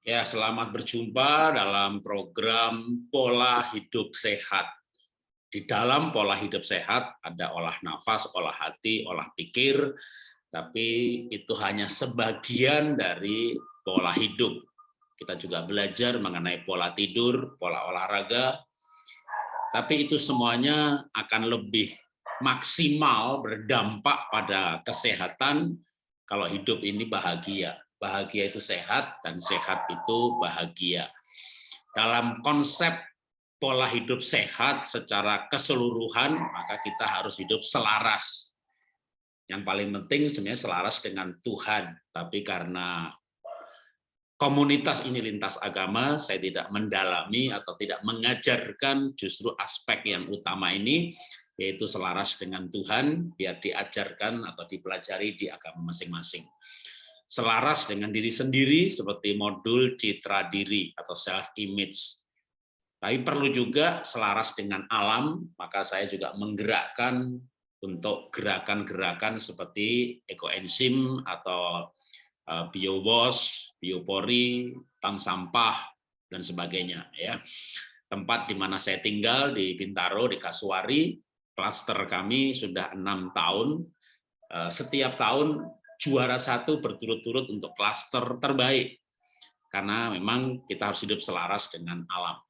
Ya, selamat berjumpa dalam program Pola Hidup Sehat. Di dalam pola hidup sehat ada olah nafas, olah hati, olah pikir, tapi itu hanya sebagian dari pola hidup. Kita juga belajar mengenai pola tidur, pola olahraga, tapi itu semuanya akan lebih maksimal berdampak pada kesehatan kalau hidup ini bahagia bahagia itu sehat, dan sehat itu bahagia. Dalam konsep pola hidup sehat secara keseluruhan, maka kita harus hidup selaras. Yang paling penting sebenarnya selaras dengan Tuhan, tapi karena komunitas ini lintas agama, saya tidak mendalami atau tidak mengajarkan justru aspek yang utama ini, yaitu selaras dengan Tuhan, biar diajarkan atau dipelajari di agama masing-masing selaras dengan diri sendiri seperti modul citra diri atau self image. Tapi perlu juga selaras dengan alam, maka saya juga menggerakkan untuk gerakan-gerakan seperti ekoenzim atau eh, biowash, biopori, tang sampah dan sebagainya ya. Tempat di mana saya tinggal di Bintaro di Kasuari, klaster kami sudah enam tahun. Eh, setiap tahun juara satu berturut-turut untuk klaster terbaik. Karena memang kita harus hidup selaras dengan alam.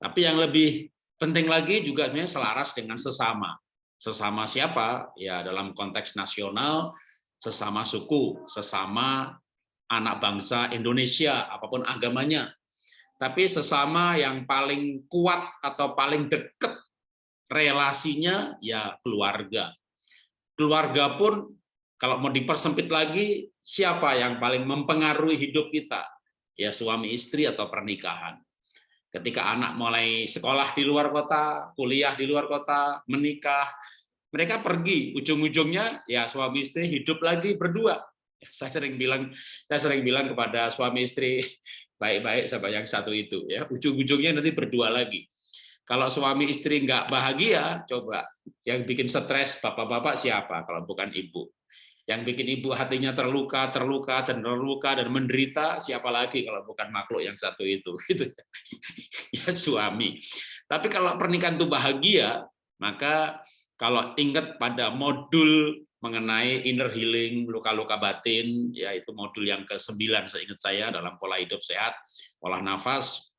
Tapi yang lebih penting lagi juga selaras dengan sesama. Sesama siapa? Ya dalam konteks nasional, sesama suku, sesama anak bangsa Indonesia, apa pun agamanya. Tapi sesama yang paling kuat atau paling dekat relasinya ya keluarga. Keluarga pun kalau mau dipersempit lagi, siapa yang paling mempengaruhi hidup kita? Ya suami istri atau pernikahan. Ketika anak mulai sekolah di luar kota, kuliah di luar kota, menikah, mereka pergi, ujung-ujungnya ya suami istri hidup lagi berdua. Ya, saya sering bilang, saya sering bilang kepada suami istri baik-baik sama yang satu itu, ya ujung-ujungnya nanti berdua lagi. Kalau suami istri nggak bahagia, coba yang bikin stres bapak-bapak siapa kalau bukan ibu? Yang bikin ibu hatinya terluka, terluka, dan terluka, dan menderita, siapa lagi kalau bukan makhluk yang satu itu, gitu ya suami. Tapi kalau pernikahan itu bahagia, maka kalau ingat pada modul mengenai inner healing, luka-luka batin, yaitu modul yang ke-9 seingat saya dalam pola hidup sehat, olah nafas,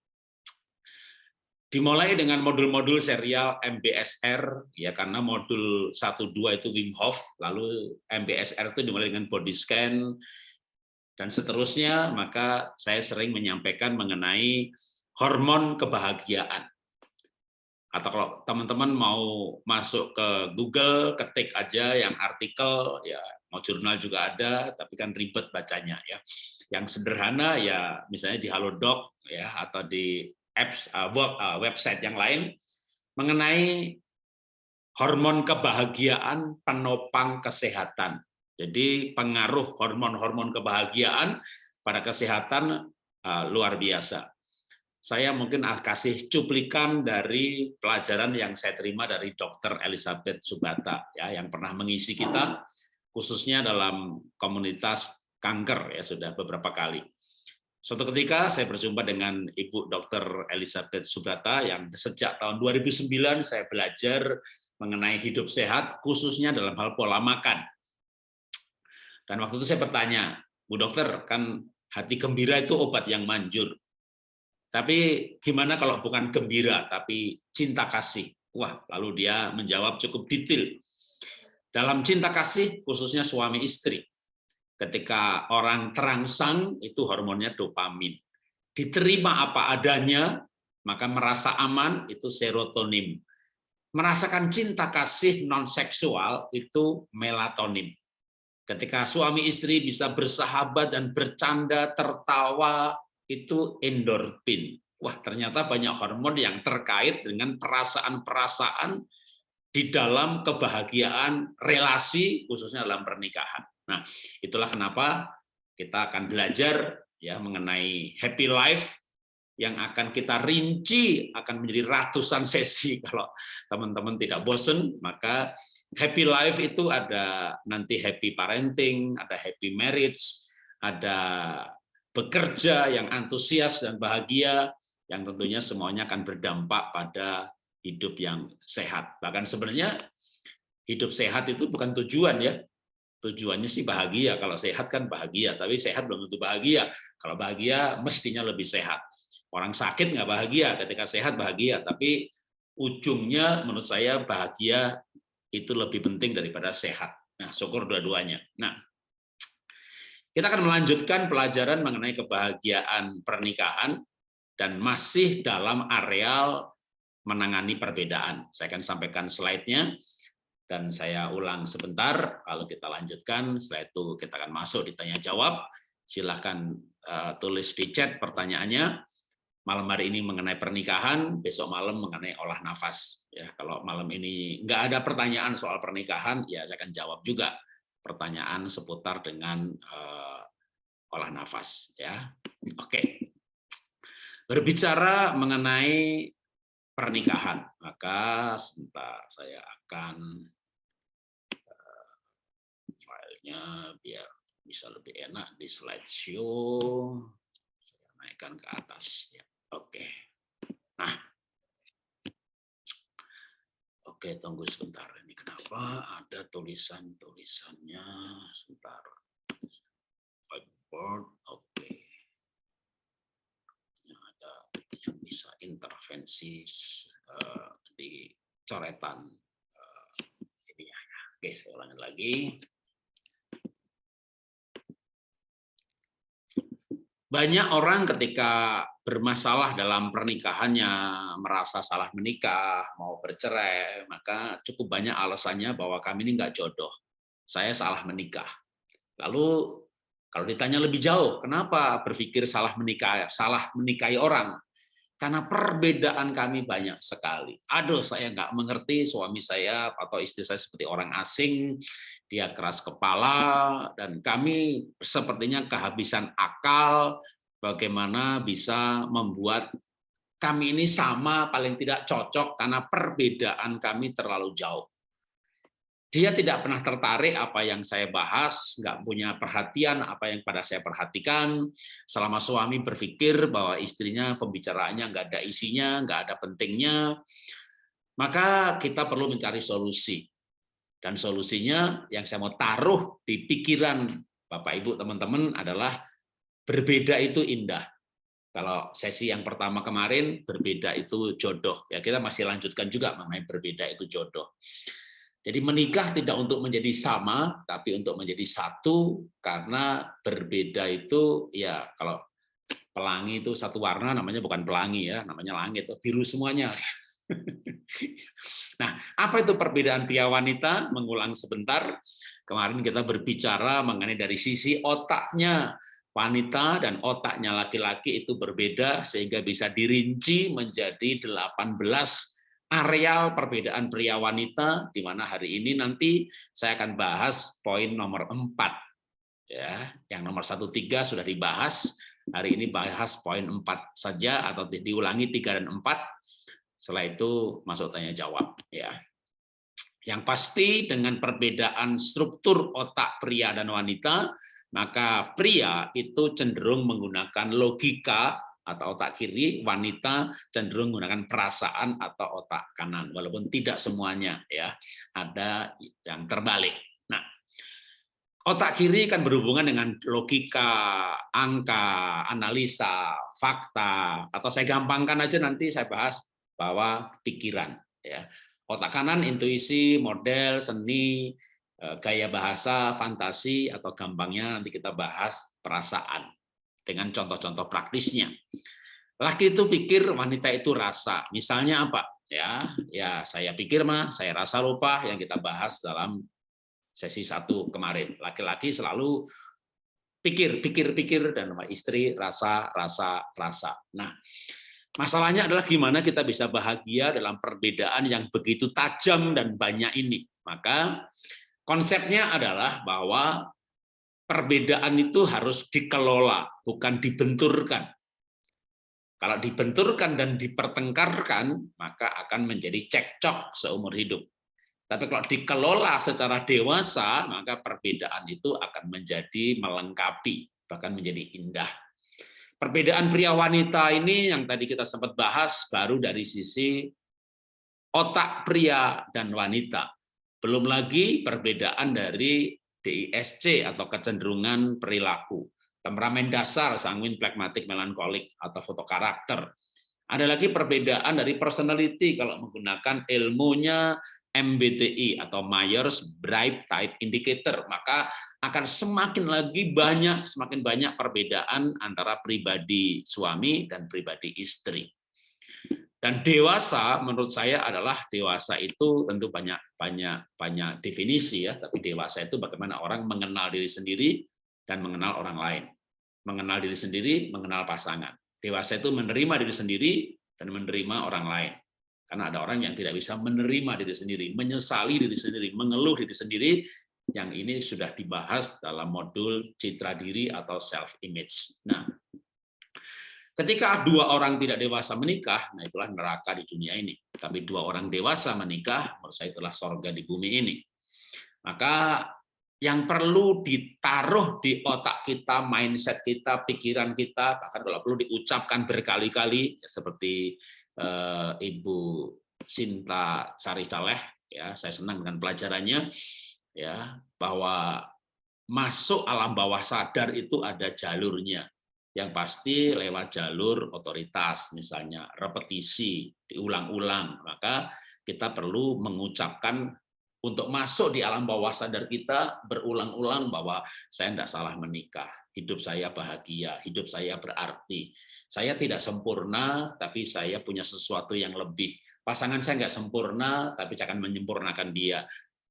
Dimulai dengan modul-modul serial MBSR, ya karena modul 1-2 itu Wim Hof, lalu MBSR itu dimulai dengan body scan, dan seterusnya, maka saya sering menyampaikan mengenai hormon kebahagiaan. Atau kalau teman-teman mau masuk ke Google, ketik aja yang artikel, ya mau jurnal juga ada, tapi kan ribet bacanya ya. Yang sederhana ya misalnya di Halodoc ya atau di apps uh, uh, website yang lain mengenai hormon kebahagiaan penopang kesehatan. Jadi pengaruh hormon-hormon kebahagiaan pada kesehatan uh, luar biasa. Saya mungkin kasih cuplikan dari pelajaran yang saya terima dari Dr. Elizabeth Subata ya yang pernah mengisi kita khususnya dalam komunitas kanker ya sudah beberapa kali. Suatu ketika saya berjumpa dengan Ibu Dr. Elizabeth Subrata yang sejak tahun 2009 saya belajar mengenai hidup sehat khususnya dalam hal pola makan. Dan waktu itu saya bertanya, Bu Dokter, kan hati gembira itu obat yang manjur. Tapi gimana kalau bukan gembira, tapi cinta kasih? Wah, lalu dia menjawab cukup detail. Dalam cinta kasih, khususnya suami istri, Ketika orang terangsang, itu hormonnya dopamin. Diterima apa adanya, maka merasa aman, itu serotonin. Merasakan cinta kasih non-seksual, itu melatonin. Ketika suami istri bisa bersahabat dan bercanda, tertawa, itu endorfin. Wah, ternyata banyak hormon yang terkait dengan perasaan-perasaan di dalam kebahagiaan relasi, khususnya dalam pernikahan. Nah, itulah kenapa kita akan belajar ya mengenai happy life yang akan kita rinci akan menjadi ratusan sesi kalau teman-teman tidak bosen maka happy life itu ada nanti happy parenting ada happy marriage ada bekerja, yang antusias dan bahagia, yang tentunya semuanya akan berdampak pada hidup yang sehat. Bahkan sebenarnya hidup sehat itu bukan tujuan ya. Tujuannya sih bahagia. Kalau sehat kan bahagia, tapi sehat belum tentu bahagia. Kalau bahagia mestinya lebih sehat. Orang sakit nggak bahagia, ketika sehat bahagia, tapi ujungnya menurut saya bahagia itu lebih penting daripada sehat. Nah, syukur dua-duanya. Nah, kita akan melanjutkan pelajaran mengenai kebahagiaan pernikahan dan masih dalam areal menangani perbedaan. Saya akan sampaikan slide-nya dan saya ulang sebentar, kalau kita lanjutkan, setelah itu kita akan masuk ditanya jawab. Silahkan uh, tulis di chat pertanyaannya. Malam hari ini mengenai pernikahan, besok malam mengenai olah nafas. Ya, kalau malam ini nggak ada pertanyaan soal pernikahan, ya saya akan jawab juga pertanyaan seputar dengan uh, olah nafas. Ya, oke. Berbicara mengenai pernikahan, maka sebentar saya akan filenya biar bisa lebih enak di slideshow. Saya naikkan ke atas. Ya. Oke. Nah. Oke, tunggu sebentar. Ini kenapa ada tulisan-tulisannya? Sebentar. Whiteboard. Oke. Ini ada yang bisa intervensi uh, di coretan uh, ini ya. Oke, saya ulangi lagi. Banyak orang ketika bermasalah dalam pernikahannya, merasa salah menikah, mau bercerai, maka cukup banyak alasannya bahwa kami ini nggak jodoh. Saya salah menikah. Lalu kalau ditanya lebih jauh, kenapa berpikir salah menikah, salah menikahi orang? Karena perbedaan kami banyak sekali. Aduh, saya nggak mengerti suami saya atau istri saya seperti orang asing, dia keras kepala, dan kami sepertinya kehabisan akal, bagaimana bisa membuat kami ini sama, paling tidak cocok, karena perbedaan kami terlalu jauh. Dia tidak pernah tertarik apa yang saya bahas, nggak punya perhatian apa yang pada saya perhatikan. Selama suami berpikir bahwa istrinya pembicaraannya nggak ada isinya, nggak ada pentingnya, maka kita perlu mencari solusi. Dan solusinya yang saya mau taruh di pikiran Bapak Ibu teman-teman adalah berbeda itu indah. Kalau sesi yang pertama kemarin berbeda itu jodoh. Ya kita masih lanjutkan juga mengenai berbeda itu jodoh. Jadi menikah tidak untuk menjadi sama, tapi untuk menjadi satu, karena berbeda itu, ya kalau pelangi itu satu warna, namanya bukan pelangi ya, namanya langit, biru semuanya. Nah, apa itu perbedaan pria wanita? Mengulang sebentar, kemarin kita berbicara mengenai dari sisi otaknya, wanita dan otaknya laki-laki itu berbeda, sehingga bisa dirinci menjadi 18 areal perbedaan pria wanita di mana hari ini nanti saya akan bahas poin nomor 4 ya yang nomor 1 3 sudah dibahas. Hari ini bahas poin 4 saja atau diulangi 3 dan 4 setelah itu masuk tanya jawab ya yang pasti dengan perbedaan struktur otak pria dan wanita maka pria itu cenderung menggunakan logika atau otak kiri, wanita cenderung menggunakan perasaan atau otak kanan, walaupun tidak semuanya ya, ada yang terbalik. Nah, otak kiri kan berhubungan dengan logika, angka, analisa, fakta, atau saya gampangkan aja nanti saya bahas bahwa pikiran ya. Otak kanan intuisi, model, seni, eh, gaya bahasa, fantasi atau gampangnya nanti kita bahas perasaan dengan contoh-contoh praktisnya. Laki itu pikir wanita itu rasa. Misalnya apa? Ya, ya saya pikir mah, saya rasa lupa yang kita bahas dalam sesi satu kemarin. Laki-laki selalu pikir, pikir, pikir dan istri rasa, rasa, rasa. Nah, masalahnya adalah gimana kita bisa bahagia dalam perbedaan yang begitu tajam dan banyak ini. Maka konsepnya adalah bahwa perbedaan itu harus dikelola, bukan dibenturkan. Kalau dibenturkan dan dipertengkarkan, maka akan menjadi cekcok seumur hidup. Tapi kalau dikelola secara dewasa, maka perbedaan itu akan menjadi melengkapi, bahkan menjadi indah. Perbedaan pria wanita ini yang tadi kita sempat bahas baru dari sisi otak pria dan wanita. Belum lagi perbedaan dari DISC atau kecenderungan perilaku. Temperamen dasar, sanguin, plekmatik, melankolik, atau foto karakter. Ada lagi perbedaan dari personality kalau menggunakan ilmunya MBTI atau Myers-Briggs Type Indicator, maka akan semakin lagi banyak semakin banyak perbedaan antara pribadi suami dan pribadi istri. Dan dewasa menurut saya adalah dewasa itu tentu banyak banyak banyak definisi ya, tapi dewasa itu bagaimana orang mengenal diri sendiri dan mengenal orang lain. Mengenal diri sendiri, mengenal pasangan. Dewasa itu menerima diri sendiri dan menerima orang lain. Karena ada orang yang tidak bisa menerima diri sendiri, menyesali diri sendiri, mengeluh diri sendiri, yang ini sudah dibahas dalam modul citra diri atau self image. Nah, ketika dua orang tidak dewasa menikah, nah itulah neraka di dunia ini. Tapi dua orang dewasa menikah, menurut saya itulah sorga di bumi ini. Maka yang perlu ditaruh di otak kita, mindset kita, pikiran kita, bahkan kalau perlu diucapkan berkali-kali, ya seperti uh, Ibu Sinta Sari Saleh ya saya senang dengan pelajarannya ya bahwa masuk alam bawah sadar itu ada jalurnya. Yang pasti lewat jalur otoritas misalnya repetisi diulang-ulang maka kita perlu mengucapkan untuk masuk di alam bawah sadar kita berulang-ulang bahwa saya tidak salah menikah hidup saya bahagia hidup saya berarti saya tidak sempurna, tapi saya punya sesuatu yang lebih. Pasangan saya nggak sempurna, tapi saya akan menyempurnakan dia.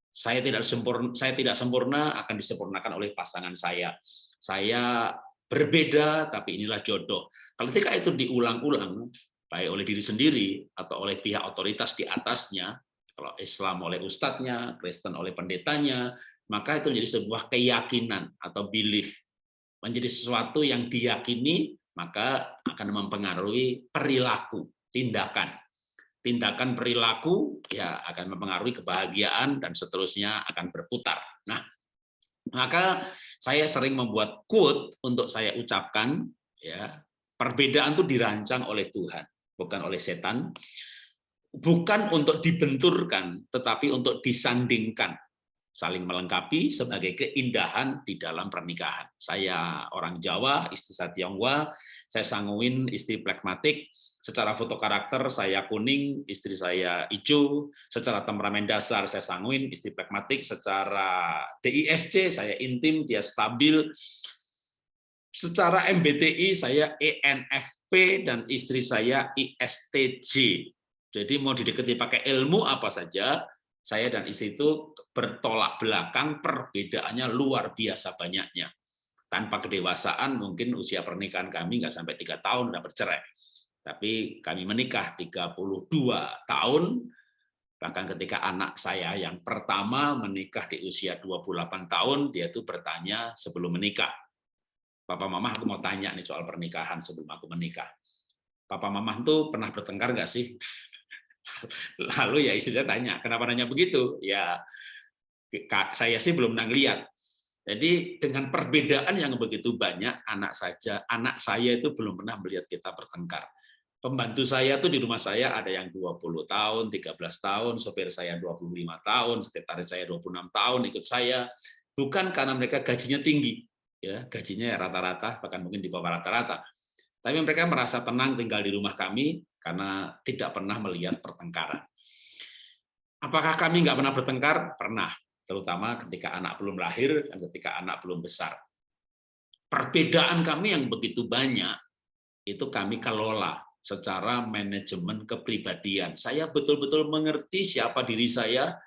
Saya tidak sempurna, saya tidak sempurna akan disempurnakan oleh pasangan saya. Saya berbeda, tapi inilah jodoh. Kalau ketika itu diulang-ulang, baik oleh diri sendiri atau oleh pihak otoritas di atasnya, kalau Islam oleh ustadznya, Kristen oleh pendetanya, maka itu menjadi sebuah keyakinan atau belief, menjadi sesuatu yang diyakini maka akan mempengaruhi perilaku, tindakan. Tindakan perilaku ya akan mempengaruhi kebahagiaan dan seterusnya akan berputar. Nah, maka saya sering membuat quote untuk saya ucapkan ya, perbedaan itu dirancang oleh Tuhan, bukan oleh setan. Bukan untuk dibenturkan, tetapi untuk disandingkan saling melengkapi sebagai keindahan di dalam pernikahan. Saya orang Jawa, istri saya Tionghoa, saya sanguin istri plekmatik, secara foto karakter saya kuning, istri saya hijau, secara temperamen dasar saya sanguin, istri plekmatik, secara DISC saya intim, dia stabil, secara MBTI saya ENFP dan istri saya ISTJ. Jadi mau didekati pakai ilmu apa saja, saya dan istri itu bertolak belakang, perbedaannya luar biasa banyaknya. Tanpa kedewasaan mungkin usia pernikahan kami nggak sampai tiga tahun udah bercerai. Tapi kami menikah 32 tahun, bahkan ketika anak saya yang pertama menikah di usia 28 tahun, dia itu bertanya sebelum menikah. Papa Mama aku mau tanya nih soal pernikahan sebelum aku menikah. Papa Mama itu pernah bertengkar nggak sih? Lalu ya istri saya tanya, kenapa nanya begitu? Ya saya sih belum pernah lihat. Jadi dengan perbedaan yang begitu banyak, anak saja, anak saya itu belum pernah melihat kita bertengkar. Pembantu saya tuh di rumah saya ada yang 20 tahun, 13 tahun, sopir saya 25 tahun, sekretaris saya 26 tahun ikut saya. Bukan karena mereka gajinya tinggi, ya gajinya ya rata-rata, bahkan mungkin di bawah rata-rata. Tapi mereka merasa tenang tinggal di rumah kami karena tidak pernah melihat pertengkaran. Apakah kami nggak pernah bertengkar? Pernah, terutama ketika anak belum lahir dan ketika anak belum besar. Perbedaan kami yang begitu banyak, itu kami kelola secara manajemen kepribadian. Saya betul-betul mengerti siapa diri saya,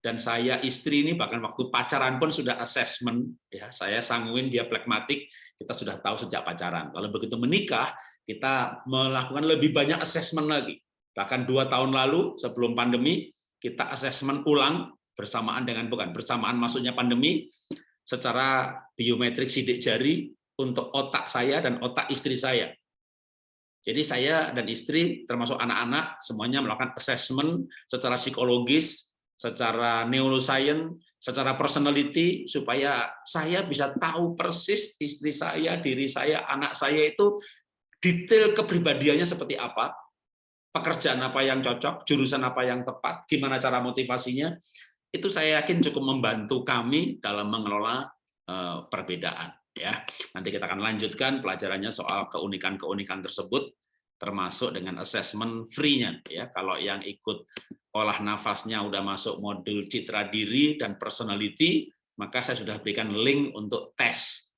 dan saya istri ini bahkan waktu pacaran pun sudah assessment ya saya sanguin dia plekmatik kita sudah tahu sejak pacaran kalau begitu menikah kita melakukan lebih banyak assessment lagi bahkan dua tahun lalu sebelum pandemi kita assessment ulang bersamaan dengan bukan bersamaan masuknya pandemi secara biometrik sidik jari untuk otak saya dan otak istri saya. Jadi saya dan istri termasuk anak-anak semuanya melakukan assessment secara psikologis secara neuroscience, secara personality, supaya saya bisa tahu persis istri saya, diri saya, anak saya itu detail kepribadiannya seperti apa, pekerjaan apa yang cocok, jurusan apa yang tepat, gimana cara motivasinya, itu saya yakin cukup membantu kami dalam mengelola eh, perbedaan. Ya, nanti kita akan lanjutkan pelajarannya soal keunikan-keunikan tersebut, termasuk dengan assessment free-nya. Ya, kalau yang ikut olah nafasnya udah masuk modul citra diri dan personality, maka saya sudah berikan link untuk tes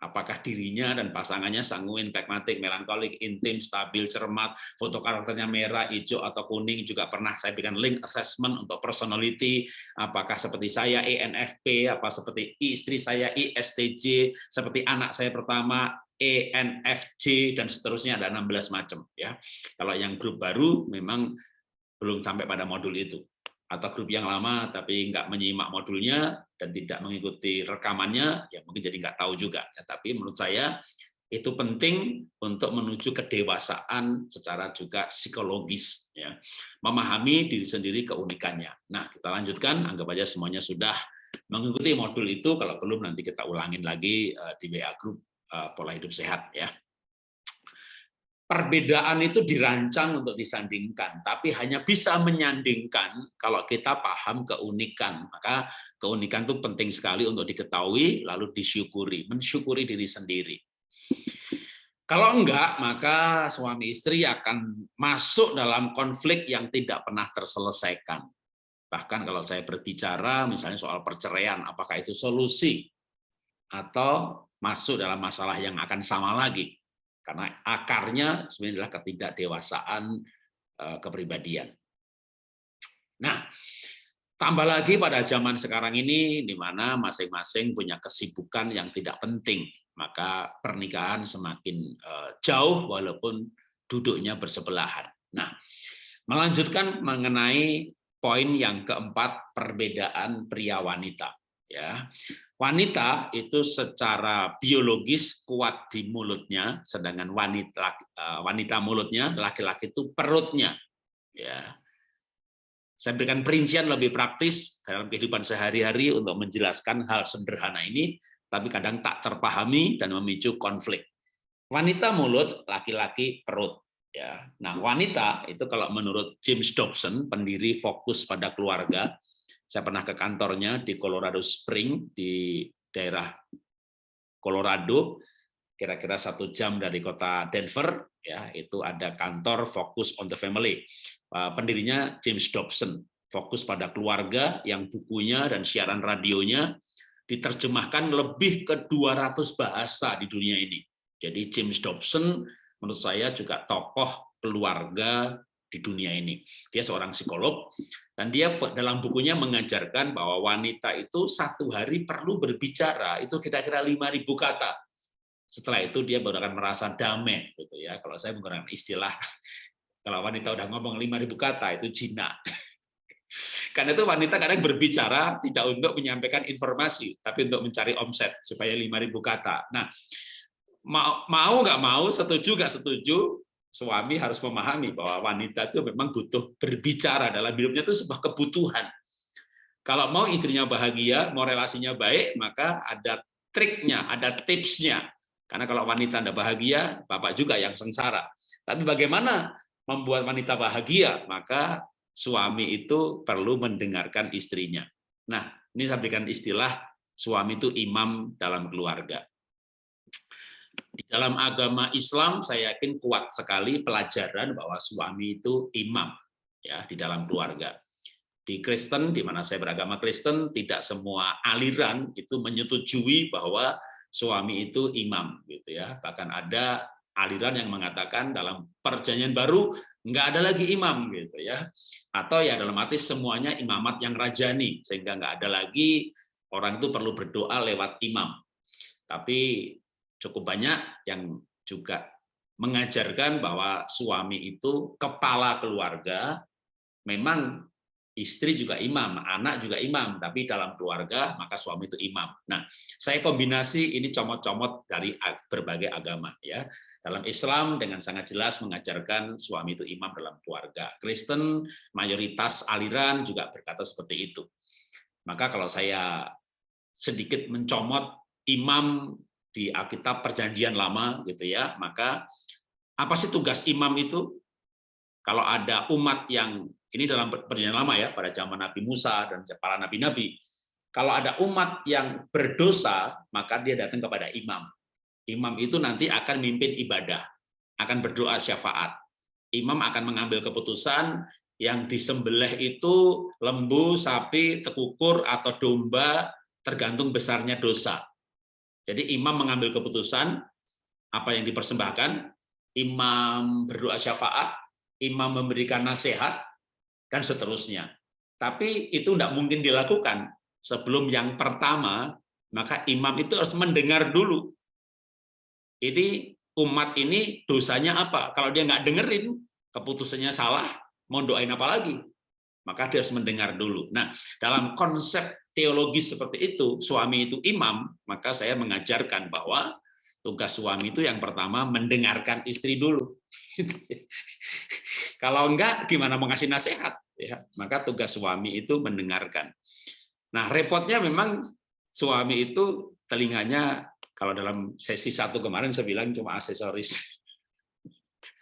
apakah dirinya dan pasangannya sanguin, pragmatik, melankolik, intim, stabil, cermat, foto karakternya merah, hijau, atau kuning, juga pernah saya berikan link assessment untuk personality, apakah seperti saya ENFP, apa seperti istri saya ISTJ, seperti anak saya pertama ENFJ, dan seterusnya ada 16 macam. ya. Kalau yang grup baru memang belum sampai pada modul itu atau grup yang lama tapi nggak menyimak modulnya dan tidak mengikuti rekamannya, ya mungkin jadi nggak tahu juga. Ya, tapi menurut saya itu penting untuk menuju kedewasaan secara juga psikologis, ya memahami diri sendiri keunikannya. Nah, kita lanjutkan, anggap aja semuanya sudah mengikuti modul itu. Kalau belum nanti kita ulangin lagi eh, di WA Group eh, pola hidup sehat, ya perbedaan itu dirancang untuk disandingkan, tapi hanya bisa menyandingkan kalau kita paham keunikan. Maka keunikan itu penting sekali untuk diketahui, lalu disyukuri, mensyukuri diri sendiri. Kalau enggak, maka suami istri akan masuk dalam konflik yang tidak pernah terselesaikan. Bahkan kalau saya berbicara misalnya soal perceraian, apakah itu solusi? Atau masuk dalam masalah yang akan sama lagi? Karena akarnya sebenarnya adalah ketidakdewasaan eh, kepribadian. Nah, tambah lagi pada zaman sekarang ini di mana masing-masing punya kesibukan yang tidak penting, maka pernikahan semakin eh, jauh walaupun duduknya bersebelahan. Nah, melanjutkan mengenai poin yang keempat perbedaan pria wanita ya wanita itu secara biologis kuat di mulutnya sedangkan wanita eh, wanita mulutnya laki-laki itu perutnya. Ya. Saya berikan perincian lebih praktis dalam kehidupan sehari-hari untuk menjelaskan hal sederhana ini tapi kadang tak terpahami dan memicu konflik. Wanita mulut laki-laki perut. Ya. Nah wanita itu kalau menurut James Dobson pendiri fokus pada keluarga saya pernah ke kantornya di Colorado Spring di daerah Colorado, kira-kira satu jam dari kota Denver. Ya, itu ada kantor fokus on the family. Uh, pendirinya James Dobson, fokus pada keluarga yang bukunya dan siaran radionya diterjemahkan lebih ke 200 bahasa di dunia ini. Jadi James Dobson menurut saya juga tokoh keluarga di dunia ini. Dia seorang psikolog dan dia dalam bukunya mengajarkan bahwa wanita itu satu hari perlu berbicara itu kira-kira 5.000 kata. Setelah itu dia baru akan merasa damai gitu ya. Kalau saya menggunakan istilah kalau wanita udah ngomong 5.000 kata itu jinak. Karena itu wanita kadang berbicara tidak untuk menyampaikan informasi, tapi untuk mencari omset supaya 5.000 kata. Nah, mau mau nggak mau, setuju nggak setuju, suami harus memahami bahwa wanita itu memang butuh berbicara dalam hidupnya itu sebuah kebutuhan. Kalau mau istrinya bahagia, mau relasinya baik, maka ada triknya, ada tipsnya. Karena kalau wanita tidak bahagia, bapak juga yang sengsara. Tapi bagaimana membuat wanita bahagia? Maka suami itu perlu mendengarkan istrinya. Nah, ini saya berikan istilah suami itu imam dalam keluarga. Di dalam agama Islam saya yakin kuat sekali pelajaran bahwa suami itu imam ya di dalam keluarga. Di Kristen di mana saya beragama Kristen tidak semua aliran itu menyetujui bahwa suami itu imam gitu ya. Bahkan ada aliran yang mengatakan dalam perjanjian baru nggak ada lagi imam gitu ya atau ya dalam arti semuanya imamat yang rajani sehingga nggak ada lagi orang itu perlu berdoa lewat imam tapi cukup banyak yang juga mengajarkan bahwa suami itu kepala keluarga, memang istri juga imam, anak juga imam, tapi dalam keluarga maka suami itu imam. Nah, saya kombinasi ini comot-comot dari berbagai agama ya. Dalam Islam dengan sangat jelas mengajarkan suami itu imam dalam keluarga. Kristen mayoritas aliran juga berkata seperti itu. Maka kalau saya sedikit mencomot imam di Alkitab Perjanjian Lama gitu ya, maka Apa sih tugas imam itu? Kalau ada umat yang ini dalam perjanjian lama ya, pada zaman Nabi Musa dan para nabi-nabi. Kalau ada umat yang berdosa, maka dia datang kepada imam. Imam itu nanti akan mimpin ibadah, akan berdoa syafaat. Imam akan mengambil keputusan yang disembelih itu lembu, sapi, tekukur, atau domba, tergantung besarnya dosa. Jadi imam mengambil keputusan apa yang dipersembahkan, imam berdoa syafaat, imam memberikan nasihat, dan seterusnya. Tapi itu tidak mungkin dilakukan sebelum yang pertama, maka imam itu harus mendengar dulu. Jadi umat ini dosanya apa? Kalau dia nggak dengerin, keputusannya salah, mau doain apa lagi? Maka dia harus mendengar dulu. Nah, dalam konsep teologis seperti itu, suami itu imam, maka saya mengajarkan bahwa tugas suami itu yang pertama mendengarkan istri dulu. Kalau enggak, gimana mengasih nasihat? Ya, maka tugas suami itu mendengarkan. Nah, repotnya memang suami itu telinganya kalau dalam sesi satu kemarin saya bilang cuma aksesoris.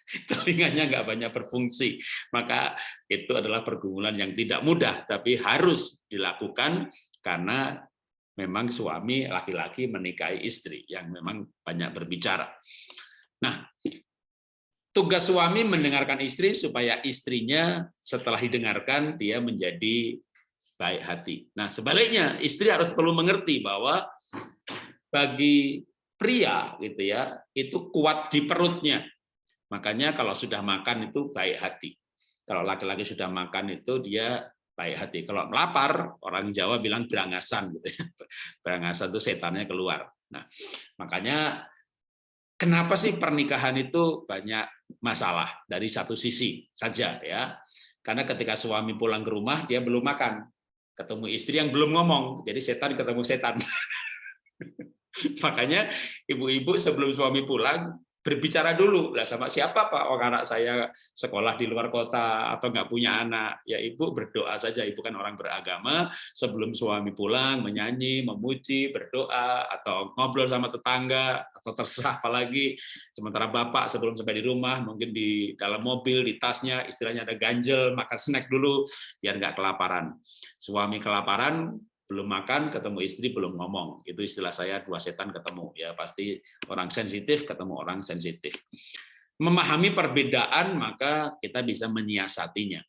telinganya nggak banyak berfungsi. Maka itu adalah pergumulan yang tidak mudah, tapi harus dilakukan karena memang suami laki-laki menikahi istri yang memang banyak berbicara. Nah, tugas suami mendengarkan istri supaya istrinya setelah didengarkan dia menjadi baik hati. Nah, sebaliknya istri harus perlu mengerti bahwa bagi pria gitu ya, itu kuat di perutnya. Makanya kalau sudah makan itu baik hati. Kalau laki-laki sudah makan itu dia baik hati. Kalau melapar, orang Jawa bilang berangasan gitu ya. Berangasan itu setannya keluar. Nah, makanya kenapa sih pernikahan itu banyak masalah dari satu sisi saja ya. Karena ketika suami pulang ke rumah dia belum makan. Ketemu istri yang belum ngomong. Jadi setan ketemu setan. Makanya ibu-ibu sebelum suami pulang berbicara dulu. Lah sama siapa pak? Orang anak saya sekolah di luar kota atau nggak punya anak. Ya ibu berdoa saja. Ibu kan orang beragama. Sebelum suami pulang menyanyi memuji berdoa atau ngobrol sama tetangga atau terserah apalagi sementara bapak sebelum sampai di rumah mungkin di dalam mobil di tasnya istilahnya ada ganjel makan snack dulu biar nggak kelaparan. Suami kelaparan belum makan ketemu istri belum ngomong. Itu istilah saya dua setan ketemu. Ya pasti orang sensitif ketemu orang sensitif. Memahami perbedaan maka kita bisa menyiasatinya.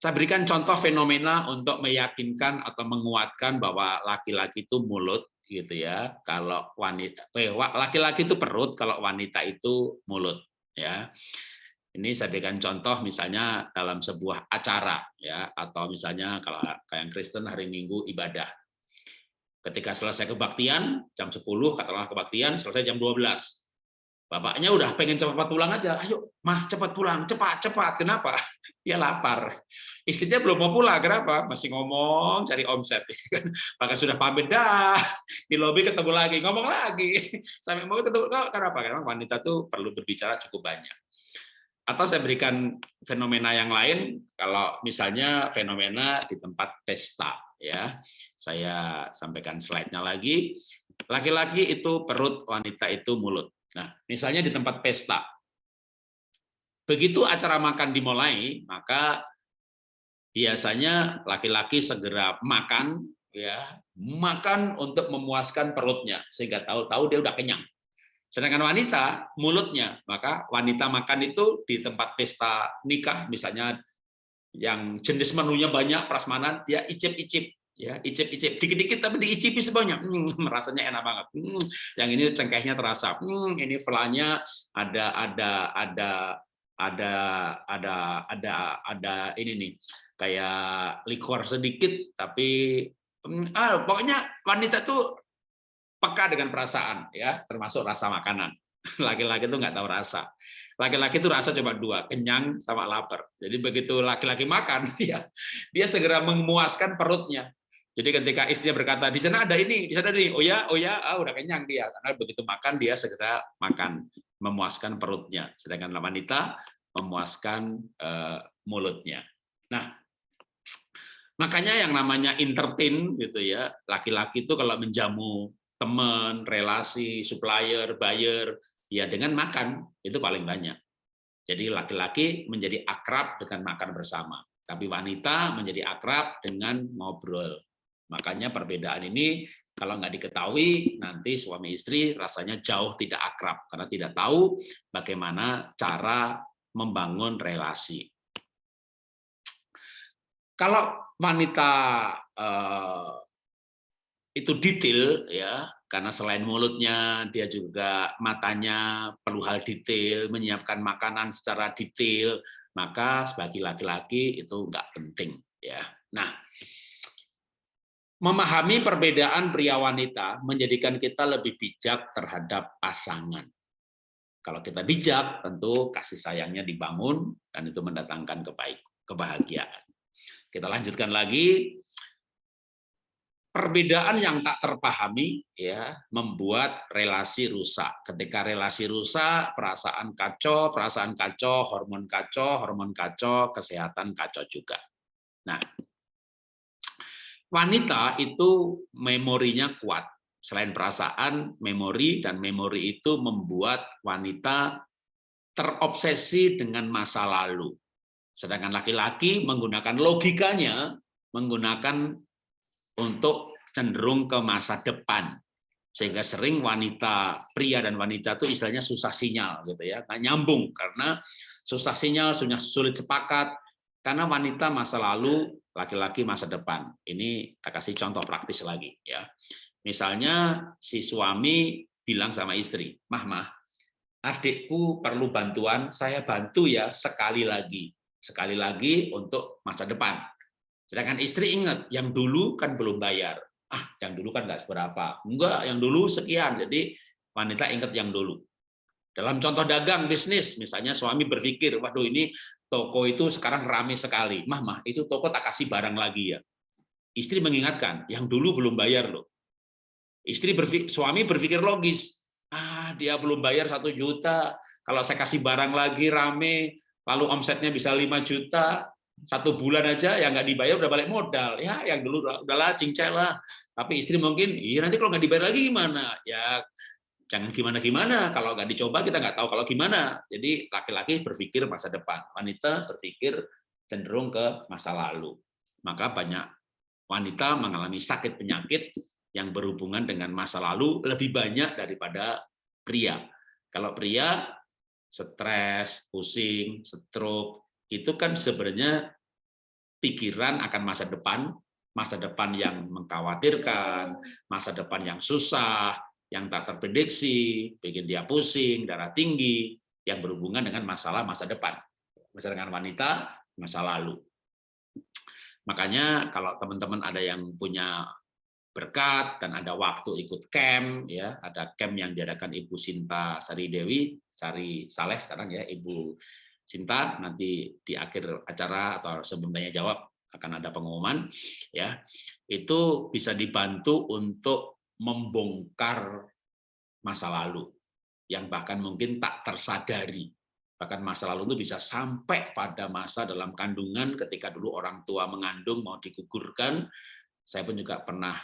Saya berikan contoh fenomena untuk meyakinkan atau menguatkan bahwa laki-laki itu mulut gitu ya. Kalau wanita eh, laki-laki itu perut kalau wanita itu mulut ya ini saya berikan contoh misalnya dalam sebuah acara ya atau misalnya kalau kayak Kristen hari Minggu ibadah. Ketika selesai kebaktian jam 10 katakanlah kebaktian selesai jam 12. Bapaknya udah pengen cepat pulang aja. Ayo, mah cepat pulang, cepat, cepat. Kenapa? Dia lapar. Istrinya belum mau pulang, kenapa? Masih ngomong, cari omset. Bahkan sudah pamit dah. Di lobi ketemu lagi, ngomong lagi. Sampai mau ketemu, kenapa? Karena wanita tuh perlu berbicara cukup banyak. Atau saya berikan fenomena yang lain, kalau misalnya fenomena di tempat pesta, ya, saya sampaikan slide-nya lagi. Laki-laki itu perut, wanita itu mulut. Nah, misalnya di tempat pesta, begitu acara makan dimulai, maka biasanya laki-laki segera makan, ya, makan untuk memuaskan perutnya, sehingga tahu-tahu dia udah kenyang. Sedangkan wanita, mulutnya, maka wanita makan itu di tempat pesta nikah, misalnya yang jenis menunya banyak, prasmanan, dia icip-icip, ya icip-icip, dikit-dikit tapi diicipi sebanyak, hmm, rasanya enak banget. Hmm, yang ini cengkehnya terasa, hmm, ini velanya ada ada ada ada ada ada ada ini nih kayak likor sedikit tapi hmm, ah pokoknya wanita tuh peka dengan perasaan ya termasuk rasa makanan. Laki-laki itu nggak tahu rasa. Laki-laki itu rasa cuma dua kenyang sama lapar. Jadi begitu laki-laki makan dia dia segera memuaskan perutnya. Jadi ketika istrinya berkata di sana ada ini di sana ada ini. Oh ya oh ya ah, udah kenyang dia. Karena begitu makan dia segera makan memuaskan perutnya. Sedangkan wanita memuaskan uh, mulutnya. Nah makanya yang namanya entertain gitu ya laki-laki itu kalau menjamu teman, relasi, supplier, buyer, Ya dengan makan, itu paling banyak. Jadi laki-laki menjadi akrab dengan makan bersama, tapi wanita menjadi akrab dengan ngobrol. Makanya perbedaan ini kalau nggak diketahui, nanti suami istri rasanya jauh tidak akrab, karena tidak tahu bagaimana cara membangun relasi. Kalau wanita eh, itu detail ya. Karena selain mulutnya dia juga matanya perlu hal detail menyiapkan makanan secara detail. Maka sebagai laki-laki itu enggak penting ya. Nah memahami perbedaan pria wanita menjadikan kita lebih bijak terhadap pasangan. Kalau kita bijak tentu kasih sayangnya dibangun dan itu mendatangkan kebaik kebahagiaan. Kita lanjutkan lagi perbedaan yang tak terpahami ya membuat relasi rusak. Ketika relasi rusak, perasaan kacau, perasaan kacau, hormon kacau, hormon kacau, kesehatan kacau juga. Nah, wanita itu memorinya kuat. Selain perasaan, memori dan memori itu membuat wanita terobsesi dengan masa lalu. Sedangkan laki-laki menggunakan logikanya, menggunakan untuk cenderung ke masa depan. Sehingga sering wanita pria dan wanita itu istilahnya susah sinyal gitu ya nggak nyambung. Karena susah sinyal sulit sepakat karena wanita masa lalu laki-laki masa depan. Ini kita kasih contoh praktis lagi ya. Misalnya si suami bilang sama istri mah mah adikku perlu bantuan saya bantu ya sekali lagi. Sekali lagi untuk masa depan. Sedangkan istri ingat, yang dulu kan belum bayar. Ah, yang dulu kan nggak seberapa. Enggak, yang dulu sekian. Jadi wanita ingat yang dulu. Dalam contoh dagang, bisnis, misalnya suami berpikir, waduh ini toko itu sekarang ramai sekali. Mah, mah, itu toko tak kasih barang lagi ya. Istri mengingatkan, yang dulu belum bayar loh. Istri berpikir, suami berpikir logis, ah dia belum bayar satu juta, kalau saya kasih barang lagi rame, lalu omsetnya bisa 5 juta, satu bulan aja yang nggak dibayar udah balik modal. Ya yang dulu udahlah cincai lah. Tapi istri mungkin iya nanti kalau nggak dibayar lagi gimana? Ya jangan gimana gimana kalau nggak dicoba kita nggak tahu kalau gimana. Jadi laki-laki berpikir masa depan. Wanita berpikir cenderung ke masa lalu. Maka banyak wanita mengalami sakit penyakit yang berhubungan dengan masa lalu lebih banyak daripada pria. Kalau pria stres pusing stroke itu kan sebenarnya pikiran akan masa depan, masa depan yang mengkhawatirkan, masa depan yang susah, yang tak terprediksi, bikin dia pusing, darah tinggi, yang berhubungan dengan masalah masa depan. Misalnya dengan wanita, masa lalu. Makanya kalau teman-teman ada yang punya berkat dan ada waktu ikut camp ya ada camp yang diadakan Ibu Sinta Sari Dewi Sari Saleh sekarang ya Ibu Cinta nanti di akhir acara atau sebelum tanya jawab akan ada pengumuman ya. Itu bisa dibantu untuk membongkar masa lalu yang bahkan mungkin tak tersadari. Bahkan masa lalu itu bisa sampai pada masa dalam kandungan ketika dulu orang tua mengandung mau digugurkan. Saya pun juga pernah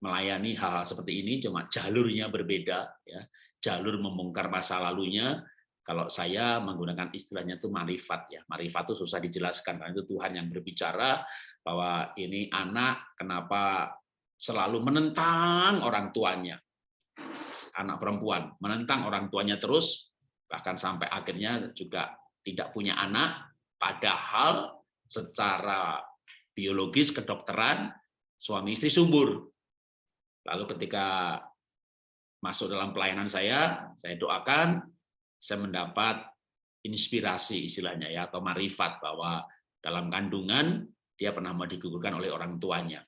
melayani hal-hal seperti ini cuma jalurnya berbeda ya. Jalur membongkar masa lalunya kalau saya menggunakan istilahnya itu marifat ya. Marifat itu susah dijelaskan karena itu Tuhan yang berbicara bahwa ini anak kenapa selalu menentang orang tuanya. Anak perempuan menentang orang tuanya terus bahkan sampai akhirnya juga tidak punya anak padahal secara biologis kedokteran suami istri subur. Lalu ketika masuk dalam pelayanan saya, saya doakan saya mendapat inspirasi istilahnya ya atau marifat bahwa dalam kandungan dia pernah mau digugurkan oleh orang tuanya.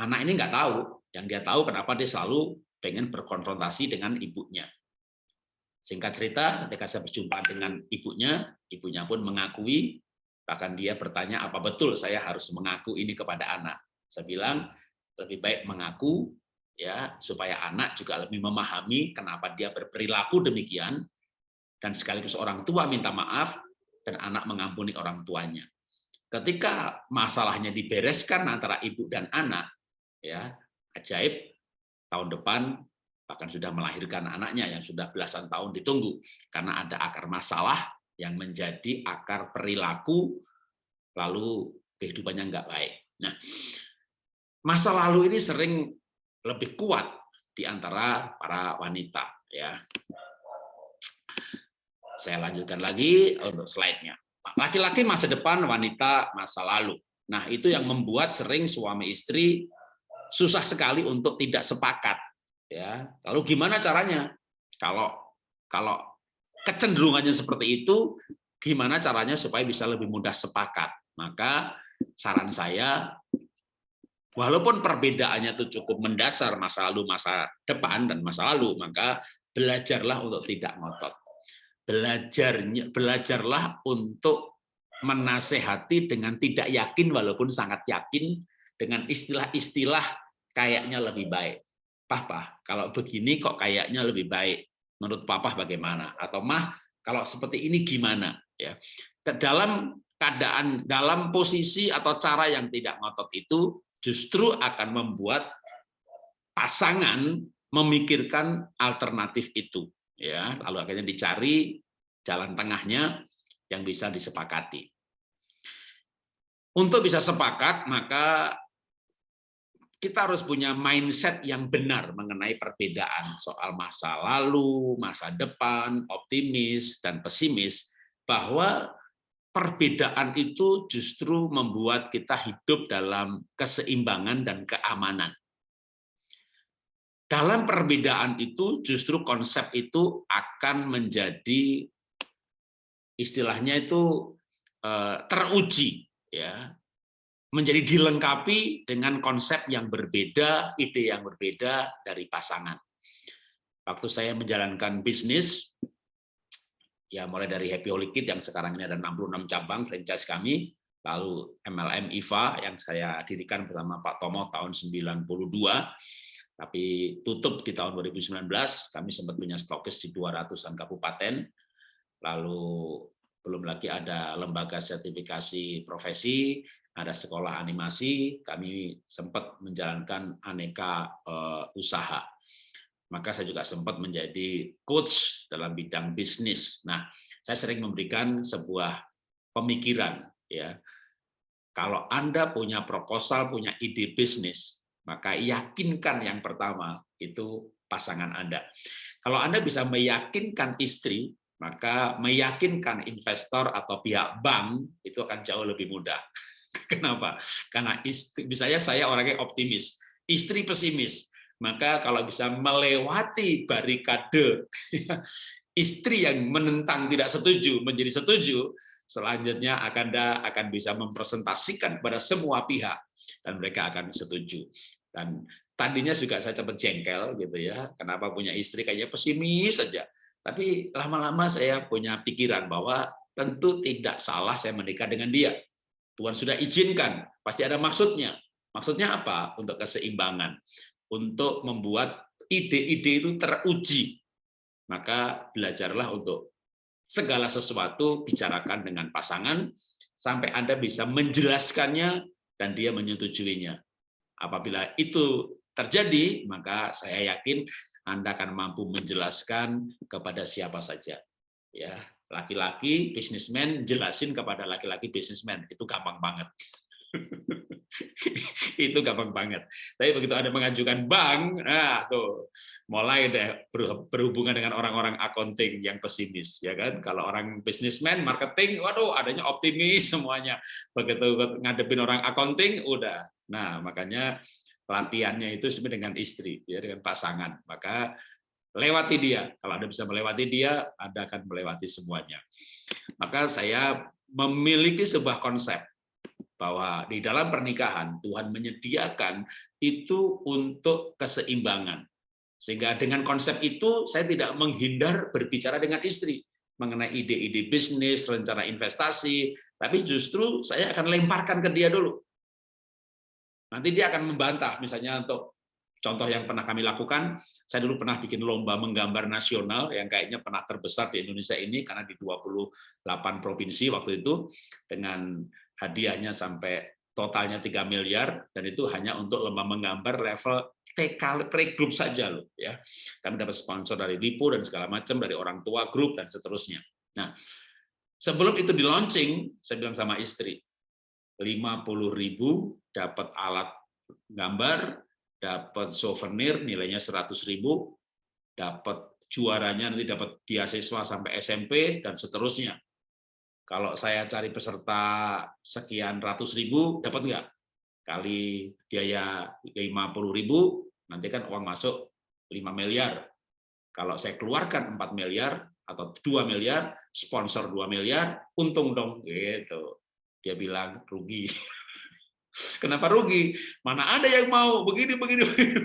Anak ini nggak tahu, yang dia tahu kenapa dia selalu pengen berkonfrontasi dengan ibunya. Singkat cerita, ketika saya berjumpa dengan ibunya, ibunya pun mengakui, bahkan dia bertanya apa betul saya harus mengaku ini kepada anak. Saya bilang lebih baik mengaku ya supaya anak juga lebih memahami kenapa dia berperilaku demikian dan sekaligus orang tua minta maaf dan anak mengampuni orang tuanya. Ketika masalahnya dibereskan antara ibu dan anak, ya ajaib tahun depan bahkan sudah melahirkan anaknya yang sudah belasan tahun ditunggu karena ada akar masalah yang menjadi akar perilaku lalu kehidupannya nggak baik. Nah, masa lalu ini sering lebih kuat di antara para wanita ya. Saya lanjutkan lagi untuk slide-nya. Laki-laki masa depan, wanita masa lalu. Nah, itu yang membuat sering suami istri susah sekali untuk tidak sepakat. Ya, lalu gimana caranya? Kalau kalau kecenderungannya seperti itu, gimana caranya supaya bisa lebih mudah sepakat? Maka saran saya, walaupun perbedaannya itu cukup mendasar masa lalu, masa depan dan masa lalu, maka belajarlah untuk tidak ngotot belajarnya belajarlah untuk menasehati dengan tidak yakin walaupun sangat yakin dengan istilah-istilah kayaknya lebih baik. Papa, kalau begini kok kayaknya lebih baik. Menurut papa bagaimana? Atau mah kalau seperti ini gimana? Ya. Dalam keadaan dalam posisi atau cara yang tidak ngotot itu justru akan membuat pasangan memikirkan alternatif itu ya. Lalu akhirnya dicari jalan tengahnya yang bisa disepakati. Untuk bisa sepakat maka kita harus punya mindset yang benar mengenai perbedaan soal masa lalu, masa depan, optimis dan pesimis bahwa perbedaan itu justru membuat kita hidup dalam keseimbangan dan keamanan. Dalam perbedaan itu justru konsep itu akan menjadi istilahnya itu eh, teruji ya menjadi dilengkapi dengan konsep yang berbeda, ide yang berbeda dari pasangan. Waktu saya menjalankan bisnis, ya mulai dari Happy Holy yang sekarang ini ada 66 cabang franchise kami, lalu MLM IVA yang saya dirikan bersama Pak Tomo tahun 92, tapi tutup di tahun 2019, kami sempat punya stokis di 200-an kabupaten, lalu belum lagi ada lembaga sertifikasi profesi, ada sekolah animasi, kami sempat menjalankan aneka uh, usaha. Maka saya juga sempat menjadi coach dalam bidang bisnis. Nah, saya sering memberikan sebuah pemikiran ya. Kalau Anda punya proposal, punya ide bisnis, maka yakinkan yang pertama itu pasangan Anda. Kalau Anda bisa meyakinkan istri, maka meyakinkan investor atau pihak bank itu akan jauh lebih mudah. Kenapa? Karena istri, misalnya saya orangnya optimis, istri pesimis, maka kalau bisa melewati barikade istri yang menentang tidak setuju menjadi setuju, selanjutnya akan akan bisa mempresentasikan kepada semua pihak dan mereka akan setuju. Dan tadinya juga saya cepat jengkel gitu ya, kenapa punya istri kayaknya pesimis saja. Tapi lama-lama saya punya pikiran bahwa tentu tidak salah saya menikah dengan dia. Tuhan sudah izinkan, pasti ada maksudnya. Maksudnya apa? Untuk keseimbangan, untuk membuat ide-ide itu teruji. Maka belajarlah untuk segala sesuatu bicarakan dengan pasangan sampai Anda bisa menjelaskannya dan dia menyetujuinya. Apabila itu terjadi, maka saya yakin Anda akan mampu menjelaskan kepada siapa saja. Ya, laki-laki bisnismen jelasin kepada laki-laki bisnismen itu gampang banget. itu gampang banget. Tapi begitu ada mengajukan bank, nah tuh mulai deh berhubungan dengan orang-orang accounting yang pesimis, ya kan? Kalau orang bisnismen, marketing, waduh adanya optimis semuanya. Begitu ngadepin orang accounting, udah Nah, makanya latihannya itu sebenarnya dengan istri, ya dengan pasangan. Maka lewati dia. Kalau Anda bisa melewati dia, Anda akan melewati semuanya. Maka saya memiliki sebuah konsep bahwa di dalam pernikahan Tuhan menyediakan itu untuk keseimbangan. Sehingga dengan konsep itu saya tidak menghindar berbicara dengan istri mengenai ide-ide bisnis, rencana investasi, tapi justru saya akan lemparkan ke dia dulu. Nanti dia akan membantah, misalnya untuk contoh yang pernah kami lakukan, saya dulu pernah bikin lomba menggambar nasional yang kayaknya pernah terbesar di Indonesia ini karena di 28 provinsi waktu itu dengan hadiahnya sampai totalnya 3 miliar dan itu hanya untuk lomba menggambar level TK pre-group saja loh ya. Kami dapat sponsor dari Lipo dan segala macam dari orang tua grup dan seterusnya. Nah, sebelum itu di launching, saya bilang sama istri, 50.000 dapat alat gambar, dapat souvenir nilainya 100.000, dapat juaranya nanti dapat beasiswa sampai SMP dan seterusnya. Kalau saya cari peserta sekian ratus ribu, dapat nggak? Kali biaya 50 ribu, nanti kan uang masuk 5 miliar. Kalau saya keluarkan 4 miliar atau 2 miliar, sponsor 2 miliar, untung dong. gitu. Dia bilang rugi. Kenapa rugi? Mana ada yang mau begini begini begini.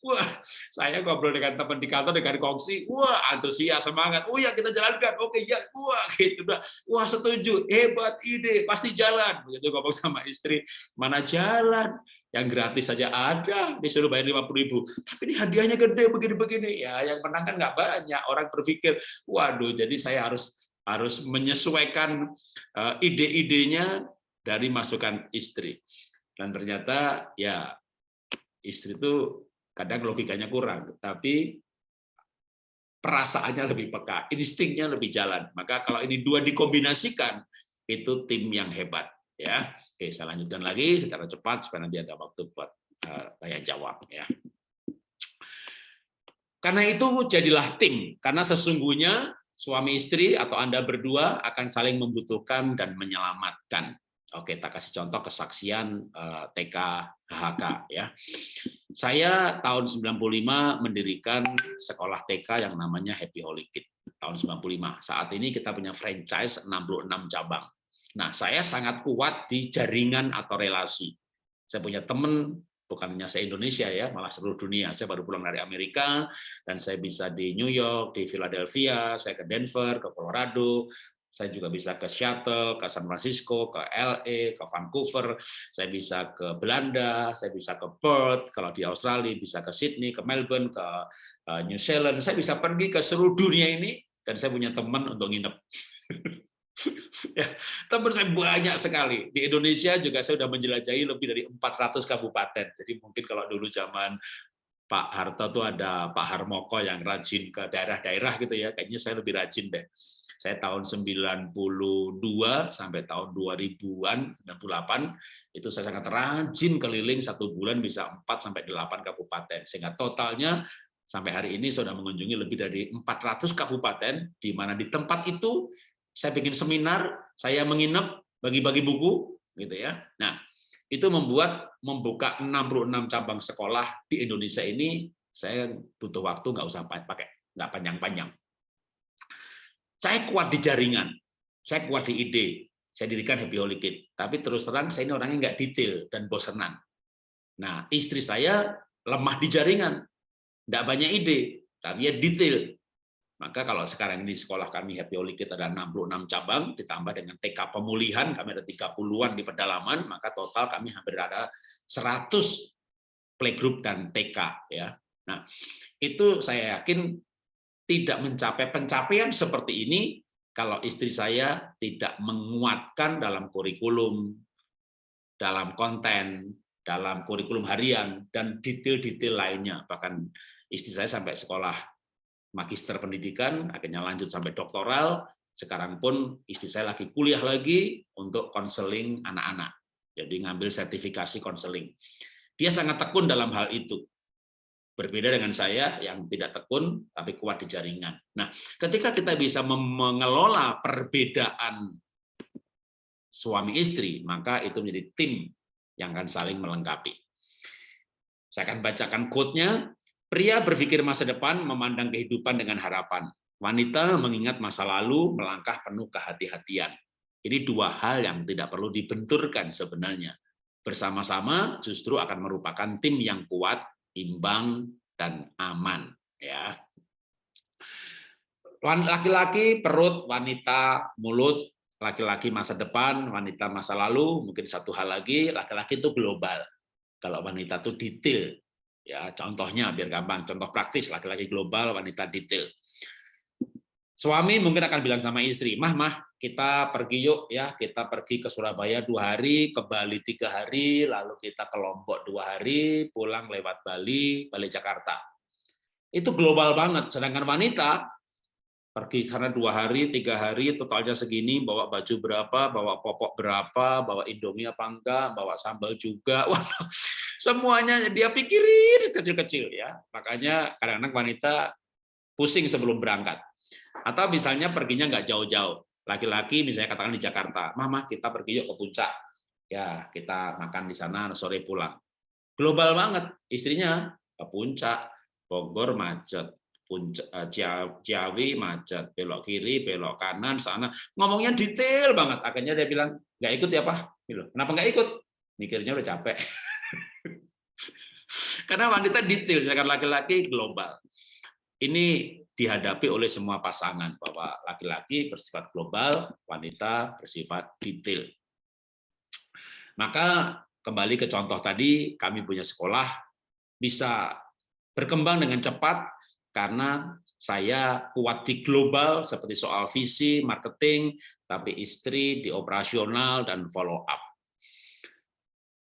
Wah, saya ngobrol dengan teman di kantor dengan kongsi, wah antusias semangat. Oh ya kita jalankan. Oke ya, wah gitu dah. Wah setuju, hebat ide, pasti jalan. Begitu ngomong sama istri, mana jalan? Yang gratis saja ada, disuruh bayar lima puluh ribu. Tapi ini hadiahnya gede begini-begini. Ya, yang menang kan nggak banyak. Orang berpikir, waduh, jadi saya harus harus menyesuaikan eh, ide-idenya dari masukan istri. Dan ternyata ya istri itu kadang logikanya kurang, tapi perasaannya lebih peka, instingnya lebih jalan. Maka kalau ini dua dikombinasikan, itu tim yang hebat. ya. Oke, saya lanjutkan lagi secara cepat supaya nanti ada waktu buat uh, tanya jawab. ya. Karena itu jadilah tim, karena sesungguhnya suami istri atau Anda berdua akan saling membutuhkan dan menyelamatkan. Oke, kita kasih contoh kesaksian uh, eh, TK HHK ya. Saya tahun 95 mendirikan sekolah TK yang namanya Happy Holy Kid tahun 95. Saat ini kita punya franchise 66 cabang. Nah, saya sangat kuat di jaringan atau relasi. Saya punya teman bukan hanya se-Indonesia ya, malah seluruh dunia. Saya baru pulang dari Amerika dan saya bisa di New York, di Philadelphia, saya ke Denver, ke Colorado, saya juga bisa ke Seattle, ke San Francisco, ke LA, ke Vancouver, saya bisa ke Belanda, saya bisa ke Perth, kalau di Australia bisa ke Sydney, ke Melbourne, ke eh, New Zealand, saya bisa pergi ke seluruh dunia ini dan saya punya teman untuk nginep. ya, teman saya banyak sekali. Di Indonesia juga saya sudah menjelajahi lebih dari 400 kabupaten. Jadi mungkin kalau dulu zaman Pak Harto tuh ada Pak Harmoko yang rajin ke daerah-daerah gitu ya, kayaknya saya lebih rajin deh saya tahun 92 sampai tahun 2000-an 98 itu saya sangat rajin keliling satu bulan bisa 4 sampai 8 kabupaten sehingga totalnya sampai hari ini sudah mengunjungi lebih dari 400 kabupaten di mana di tempat itu saya bikin seminar, saya menginap, bagi-bagi buku gitu ya. Nah, itu membuat membuka 66 cabang sekolah di Indonesia ini saya butuh waktu nggak usah pakai nggak panjang-panjang saya kuat di jaringan, saya kuat di ide, saya dirikan Happy Holy. Tapi terus terang saya ini orangnya nggak detail dan bosenan. Nah, istri saya lemah di jaringan, nggak banyak ide, tapi ya detail. Maka kalau sekarang ini sekolah kami Happy Holy Kid ada 66 cabang, ditambah dengan TK pemulihan, kami ada 30-an di pedalaman, maka total kami hampir ada 100 playgroup dan TK. ya. Nah, itu saya yakin tidak mencapai pencapaian seperti ini kalau istri saya tidak menguatkan dalam kurikulum, dalam konten, dalam kurikulum harian, dan detail-detail lainnya. Bahkan istri saya sampai sekolah magister pendidikan, akhirnya lanjut sampai doktoral, sekarang pun istri saya lagi kuliah lagi untuk konseling anak-anak. Jadi ngambil sertifikasi konseling. Dia sangat tekun dalam hal itu. Berbeda dengan saya yang tidak tekun tapi kuat di jaringan. Nah, ketika kita bisa mengelola perbedaan suami istri, maka itu menjadi tim yang akan saling melengkapi. Saya akan bacakan quote-nya. Pria berpikir masa depan, memandang kehidupan dengan harapan. Wanita mengingat masa lalu, melangkah penuh kehati-hatian. Ini dua hal yang tidak perlu dibenturkan sebenarnya. Bersama-sama justru akan merupakan tim yang kuat imbang dan aman ya. Laki-laki perut, wanita mulut, laki-laki masa depan, wanita masa lalu, mungkin satu hal lagi, laki-laki itu global. Kalau wanita itu detail. Ya, contohnya biar gampang, contoh praktis laki-laki global, wanita detail. Suami mungkin akan bilang sama istri, mah mah kita pergi yuk ya, kita pergi ke Surabaya dua hari, ke Bali tiga hari, lalu kita ke Lombok dua hari, pulang lewat Bali, balik Jakarta. Itu global banget. Sedangkan wanita pergi karena dua hari, tiga hari, totalnya segini, bawa baju berapa, bawa popok berapa, bawa indomie apa enggak, bawa sambal juga, semuanya dia pikirin kecil-kecil ya. Makanya kadang-kadang wanita pusing sebelum berangkat. Atau misalnya perginya nggak jauh-jauh, laki-laki misalnya katakan di Jakarta, mama kita pergi yuk ke puncak, ya kita makan di sana sore pulang. Global banget, istrinya ke puncak, Bogor macet, Eh, Ciawi macet, belok kiri, belok kanan, sana. Ngomongnya detail banget. Akhirnya dia bilang, nggak ikut ya Pak? Gitu. Kenapa nggak ikut? Mikirnya udah capek. Karena wanita detail, sedangkan laki-laki global. Ini dihadapi oleh semua pasangan, bahwa laki-laki bersifat global, wanita bersifat detail. Maka kembali ke contoh tadi, kami punya sekolah, bisa berkembang dengan cepat karena saya kuat di global seperti soal visi, marketing, tapi istri di operasional dan follow up.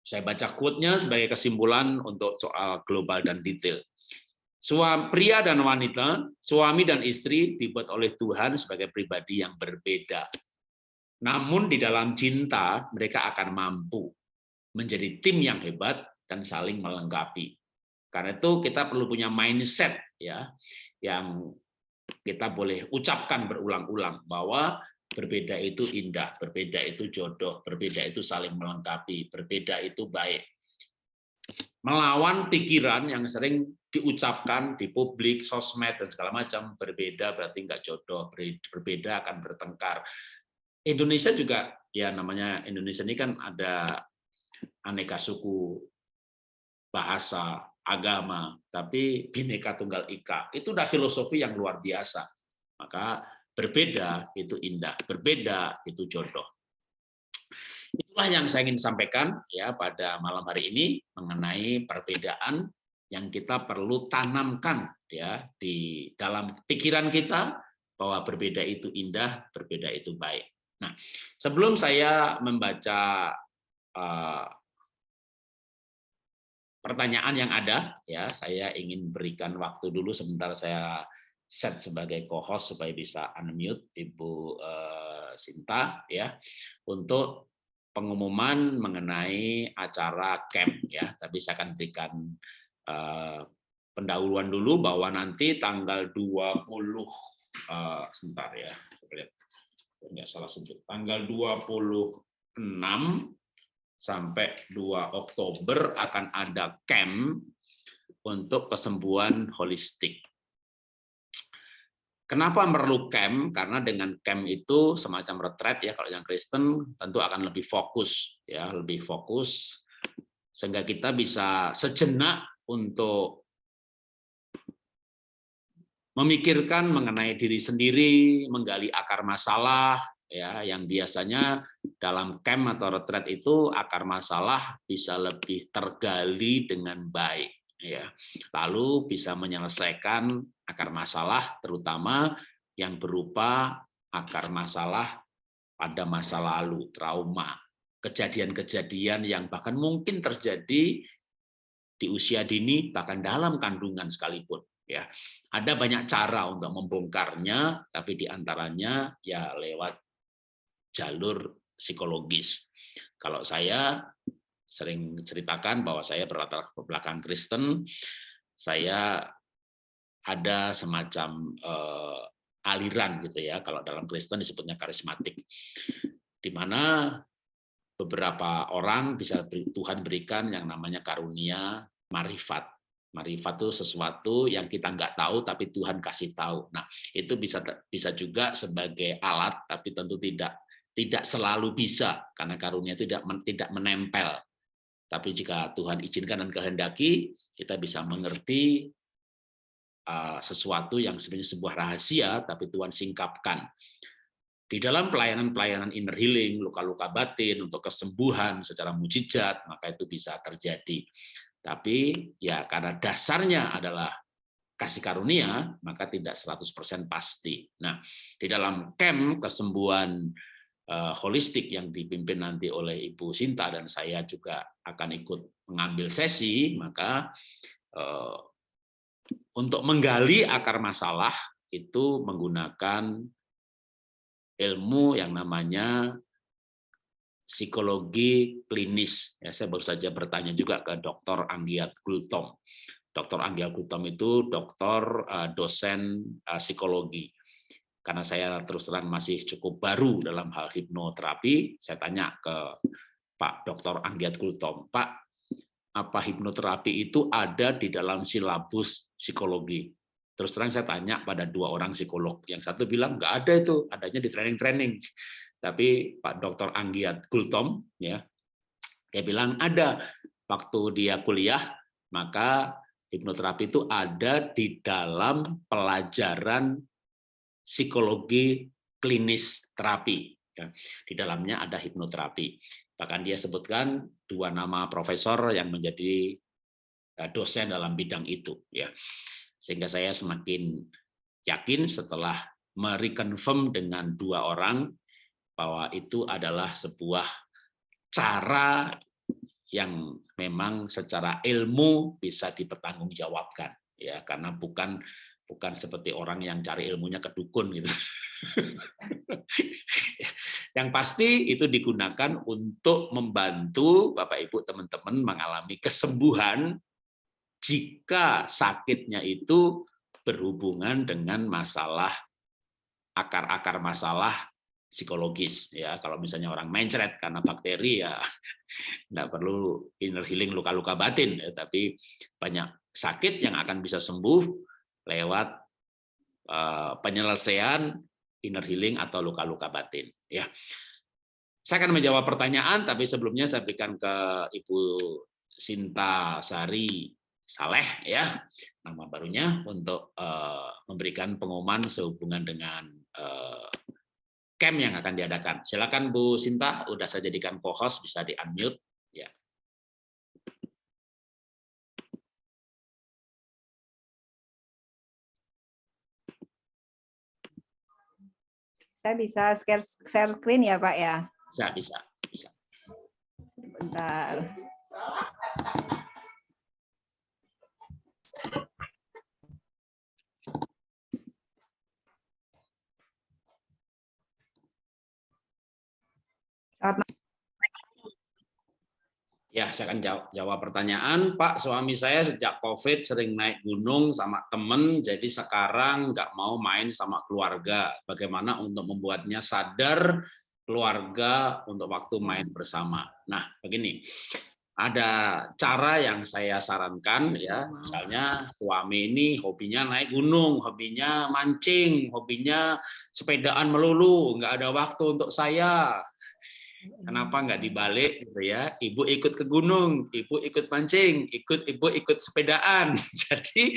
Saya baca quote-nya sebagai kesimpulan untuk soal global dan detail. Suami pria dan wanita, suami dan istri dibuat oleh Tuhan sebagai pribadi yang berbeda. Namun di dalam cinta mereka akan mampu menjadi tim yang hebat dan saling melengkapi. Karena itu kita perlu punya mindset ya yang kita boleh ucapkan berulang-ulang bahwa berbeda itu indah, berbeda itu jodoh, berbeda itu saling melengkapi, berbeda itu baik. Melawan pikiran yang sering diucapkan di publik, sosmed, dan segala macam, berbeda berarti enggak jodoh, berbeda akan bertengkar. Indonesia juga, ya namanya Indonesia ini kan ada aneka suku, bahasa, agama, tapi bineka tunggal ika. Itu udah filosofi yang luar biasa. Maka berbeda itu indah, berbeda itu jodoh. Itulah yang saya ingin sampaikan ya pada malam hari ini mengenai perbedaan yang kita perlu tanamkan ya di dalam pikiran kita bahwa berbeda itu indah, berbeda itu baik. Nah, sebelum saya membaca uh, pertanyaan yang ada ya saya ingin berikan waktu dulu sebentar saya set sebagai co-host supaya bisa unmute Ibu uh, Sinta ya untuk pengumuman mengenai acara camp ya. Tapi saya akan berikan uh, pendahuluan dulu bahwa nanti tanggal 20 uh, eh, sebentar ya enggak salah sebut. Tanggal 26 sampai 2 Oktober akan ada camp untuk kesembuhan holistik. Kenapa perlu camp? Karena dengan camp itu semacam retret ya kalau yang Kristen tentu akan lebih fokus ya, lebih fokus sehingga kita bisa sejenak untuk memikirkan mengenai diri sendiri, menggali akar masalah, ya yang biasanya dalam camp atau retret itu akar masalah bisa lebih tergali dengan baik ya lalu bisa menyelesaikan akar masalah terutama yang berupa akar masalah pada masa lalu trauma. Kejadian-kejadian yang bahkan mungkin terjadi di usia dini bahkan dalam kandungan sekalipun ya. Ada banyak cara untuk membongkarnya tapi di antaranya ya lewat jalur psikologis. Kalau saya sering ceritakan bahwa saya berlatar belakang Kristen, saya ada semacam uh, aliran gitu ya, kalau dalam Kristen disebutnya karismatik, di mana beberapa orang bisa Tuhan berikan yang namanya karunia marifat. Marifat itu sesuatu yang kita nggak tahu tapi Tuhan kasih tahu. Nah itu bisa bisa juga sebagai alat tapi tentu tidak tidak selalu bisa karena karunia itu tidak tidak menempel. Tapi jika Tuhan izinkan dan kehendaki, kita bisa mengerti uh, sesuatu yang sebenarnya sebuah rahasia, tapi Tuhan singkapkan. Di dalam pelayanan-pelayanan inner healing, luka-luka batin, untuk kesembuhan secara mujizat, maka itu bisa terjadi. Tapi ya karena dasarnya adalah kasih karunia, maka tidak 100% pasti. Nah, di dalam camp kesembuhan uh, holistik yang dipimpin nanti oleh Ibu Sinta dan saya juga akan ikut mengambil sesi, maka uh, untuk menggali akar masalah itu menggunakan ilmu yang namanya psikologi klinis. Ya, saya baru saja bertanya juga ke Dr. Anggiat Gultom. Dr. Anggiat Gultom itu dokter uh, dosen psikologi. Karena saya terus terang masih cukup baru dalam hal hipnoterapi, saya tanya ke Pak Dr. Anggiat Gultom, Pak, apa hipnoterapi itu ada di dalam silabus psikologi? Terus terang saya tanya pada dua orang psikolog, yang satu bilang nggak ada itu, adanya di training-training. Tapi Pak Dr. Anggiat Gultom, ya, dia bilang ada waktu dia kuliah, maka hipnoterapi itu ada di dalam pelajaran psikologi klinis terapi. Ya. Di dalamnya ada hipnoterapi. Bahkan dia sebutkan dua nama profesor yang menjadi eh, dosen dalam bidang itu. Ya. Sehingga saya semakin yakin setelah mereconfirm dengan dua orang bahwa itu adalah sebuah cara yang memang secara ilmu bisa dipertanggungjawabkan ya karena bukan bukan seperti orang yang cari ilmunya ke dukun gitu. yang pasti itu digunakan untuk membantu Bapak Ibu teman-teman mengalami kesembuhan jika sakitnya itu berhubungan dengan masalah akar-akar masalah psikologis ya kalau misalnya orang mencret karena bakteri ya tidak perlu inner healing luka-luka batin ya, tapi banyak sakit yang akan bisa sembuh lewat uh, penyelesaian inner healing atau luka-luka batin ya saya akan menjawab pertanyaan tapi sebelumnya saya berikan ke Ibu Sinta Sari Saleh ya nama barunya untuk uh, memberikan pengumuman sehubungan dengan uh, camp yang akan diadakan. Silakan Bu Sinta, udah saya jadikan co-host bisa di unmute Saya bisa share, share screen ya Pak ya? Bisa, bisa. bisa. Sebentar. Ya, saya akan jawab, jawab pertanyaan. Pak, suami saya sejak COVID sering naik gunung sama temen, jadi sekarang nggak mau main sama keluarga. Bagaimana untuk membuatnya sadar keluarga untuk waktu main bersama? Nah, begini, ada cara yang saya sarankan ya misalnya suami ini hobinya naik gunung hobinya mancing hobinya sepedaan melulu nggak ada waktu untuk saya kenapa nggak dibalik gitu ya? Ibu ikut ke gunung ibu ikut mancing ikut ibu ikut sepedaan. Jadi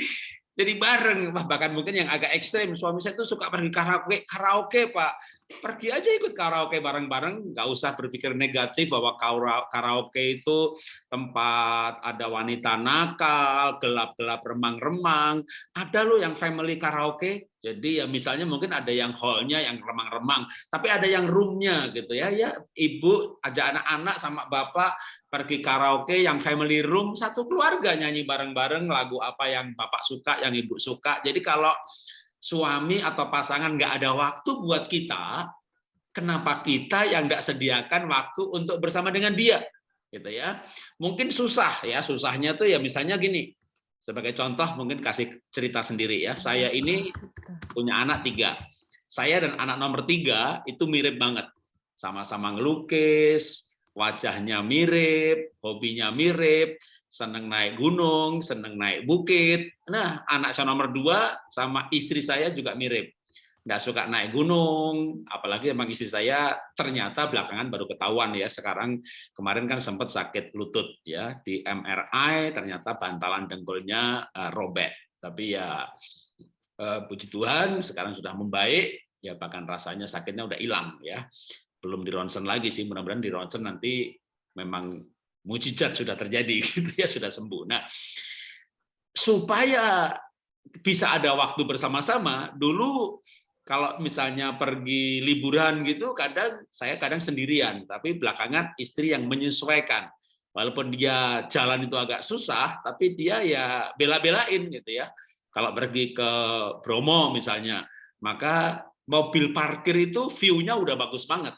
jadi bareng. Bahkan mungkin yang agak ekstrim suami saya tuh suka pergi karaoke karaoke pak. Pergi aja ikut karaoke bareng-bareng. Nggak usah berpikir negatif bahwa karaoke itu tempat ada wanita nakal gelap-gelap remang-remang. Ada loh yang family karaoke jadi ya misalnya mungkin ada yang hallnya yang remang-remang, tapi ada yang roomnya gitu ya. Ya ibu ajak anak-anak sama bapak pergi karaoke yang family room satu keluarga nyanyi bareng-bareng lagu apa yang bapak suka, yang ibu suka. Jadi kalau suami atau pasangan nggak ada waktu buat kita, kenapa kita yang nggak sediakan waktu untuk bersama dengan dia? Gitu ya. Mungkin susah ya, susahnya tuh ya misalnya gini, sebagai contoh mungkin kasih cerita sendiri ya. Saya ini punya anak tiga. Saya dan anak nomor tiga itu mirip banget. Sama-sama ngelukis, wajahnya mirip, hobinya mirip, seneng naik gunung, seneng naik bukit. Nah, anak saya nomor dua sama istri saya juga mirip nggak suka naik gunung, apalagi emang istri saya ternyata belakangan baru ketahuan ya sekarang kemarin kan sempat sakit lutut ya di MRI ternyata bantalan dengkulnya uh, robek, tapi ya uh, puji Tuhan sekarang sudah membaik ya bahkan rasanya sakitnya udah hilang ya belum di ronsen lagi sih mudah-mudahan di ronsen nanti memang mujizat sudah terjadi gitu ya sudah sembuh. Nah supaya bisa ada waktu bersama-sama. Dulu kalau misalnya pergi liburan gitu, kadang saya kadang sendirian, tapi belakangan istri yang menyesuaikan. Walaupun dia jalan itu agak susah, tapi dia ya bela-belain gitu ya. Kalau pergi ke Bromo misalnya, maka mobil parkir itu view-nya udah bagus banget.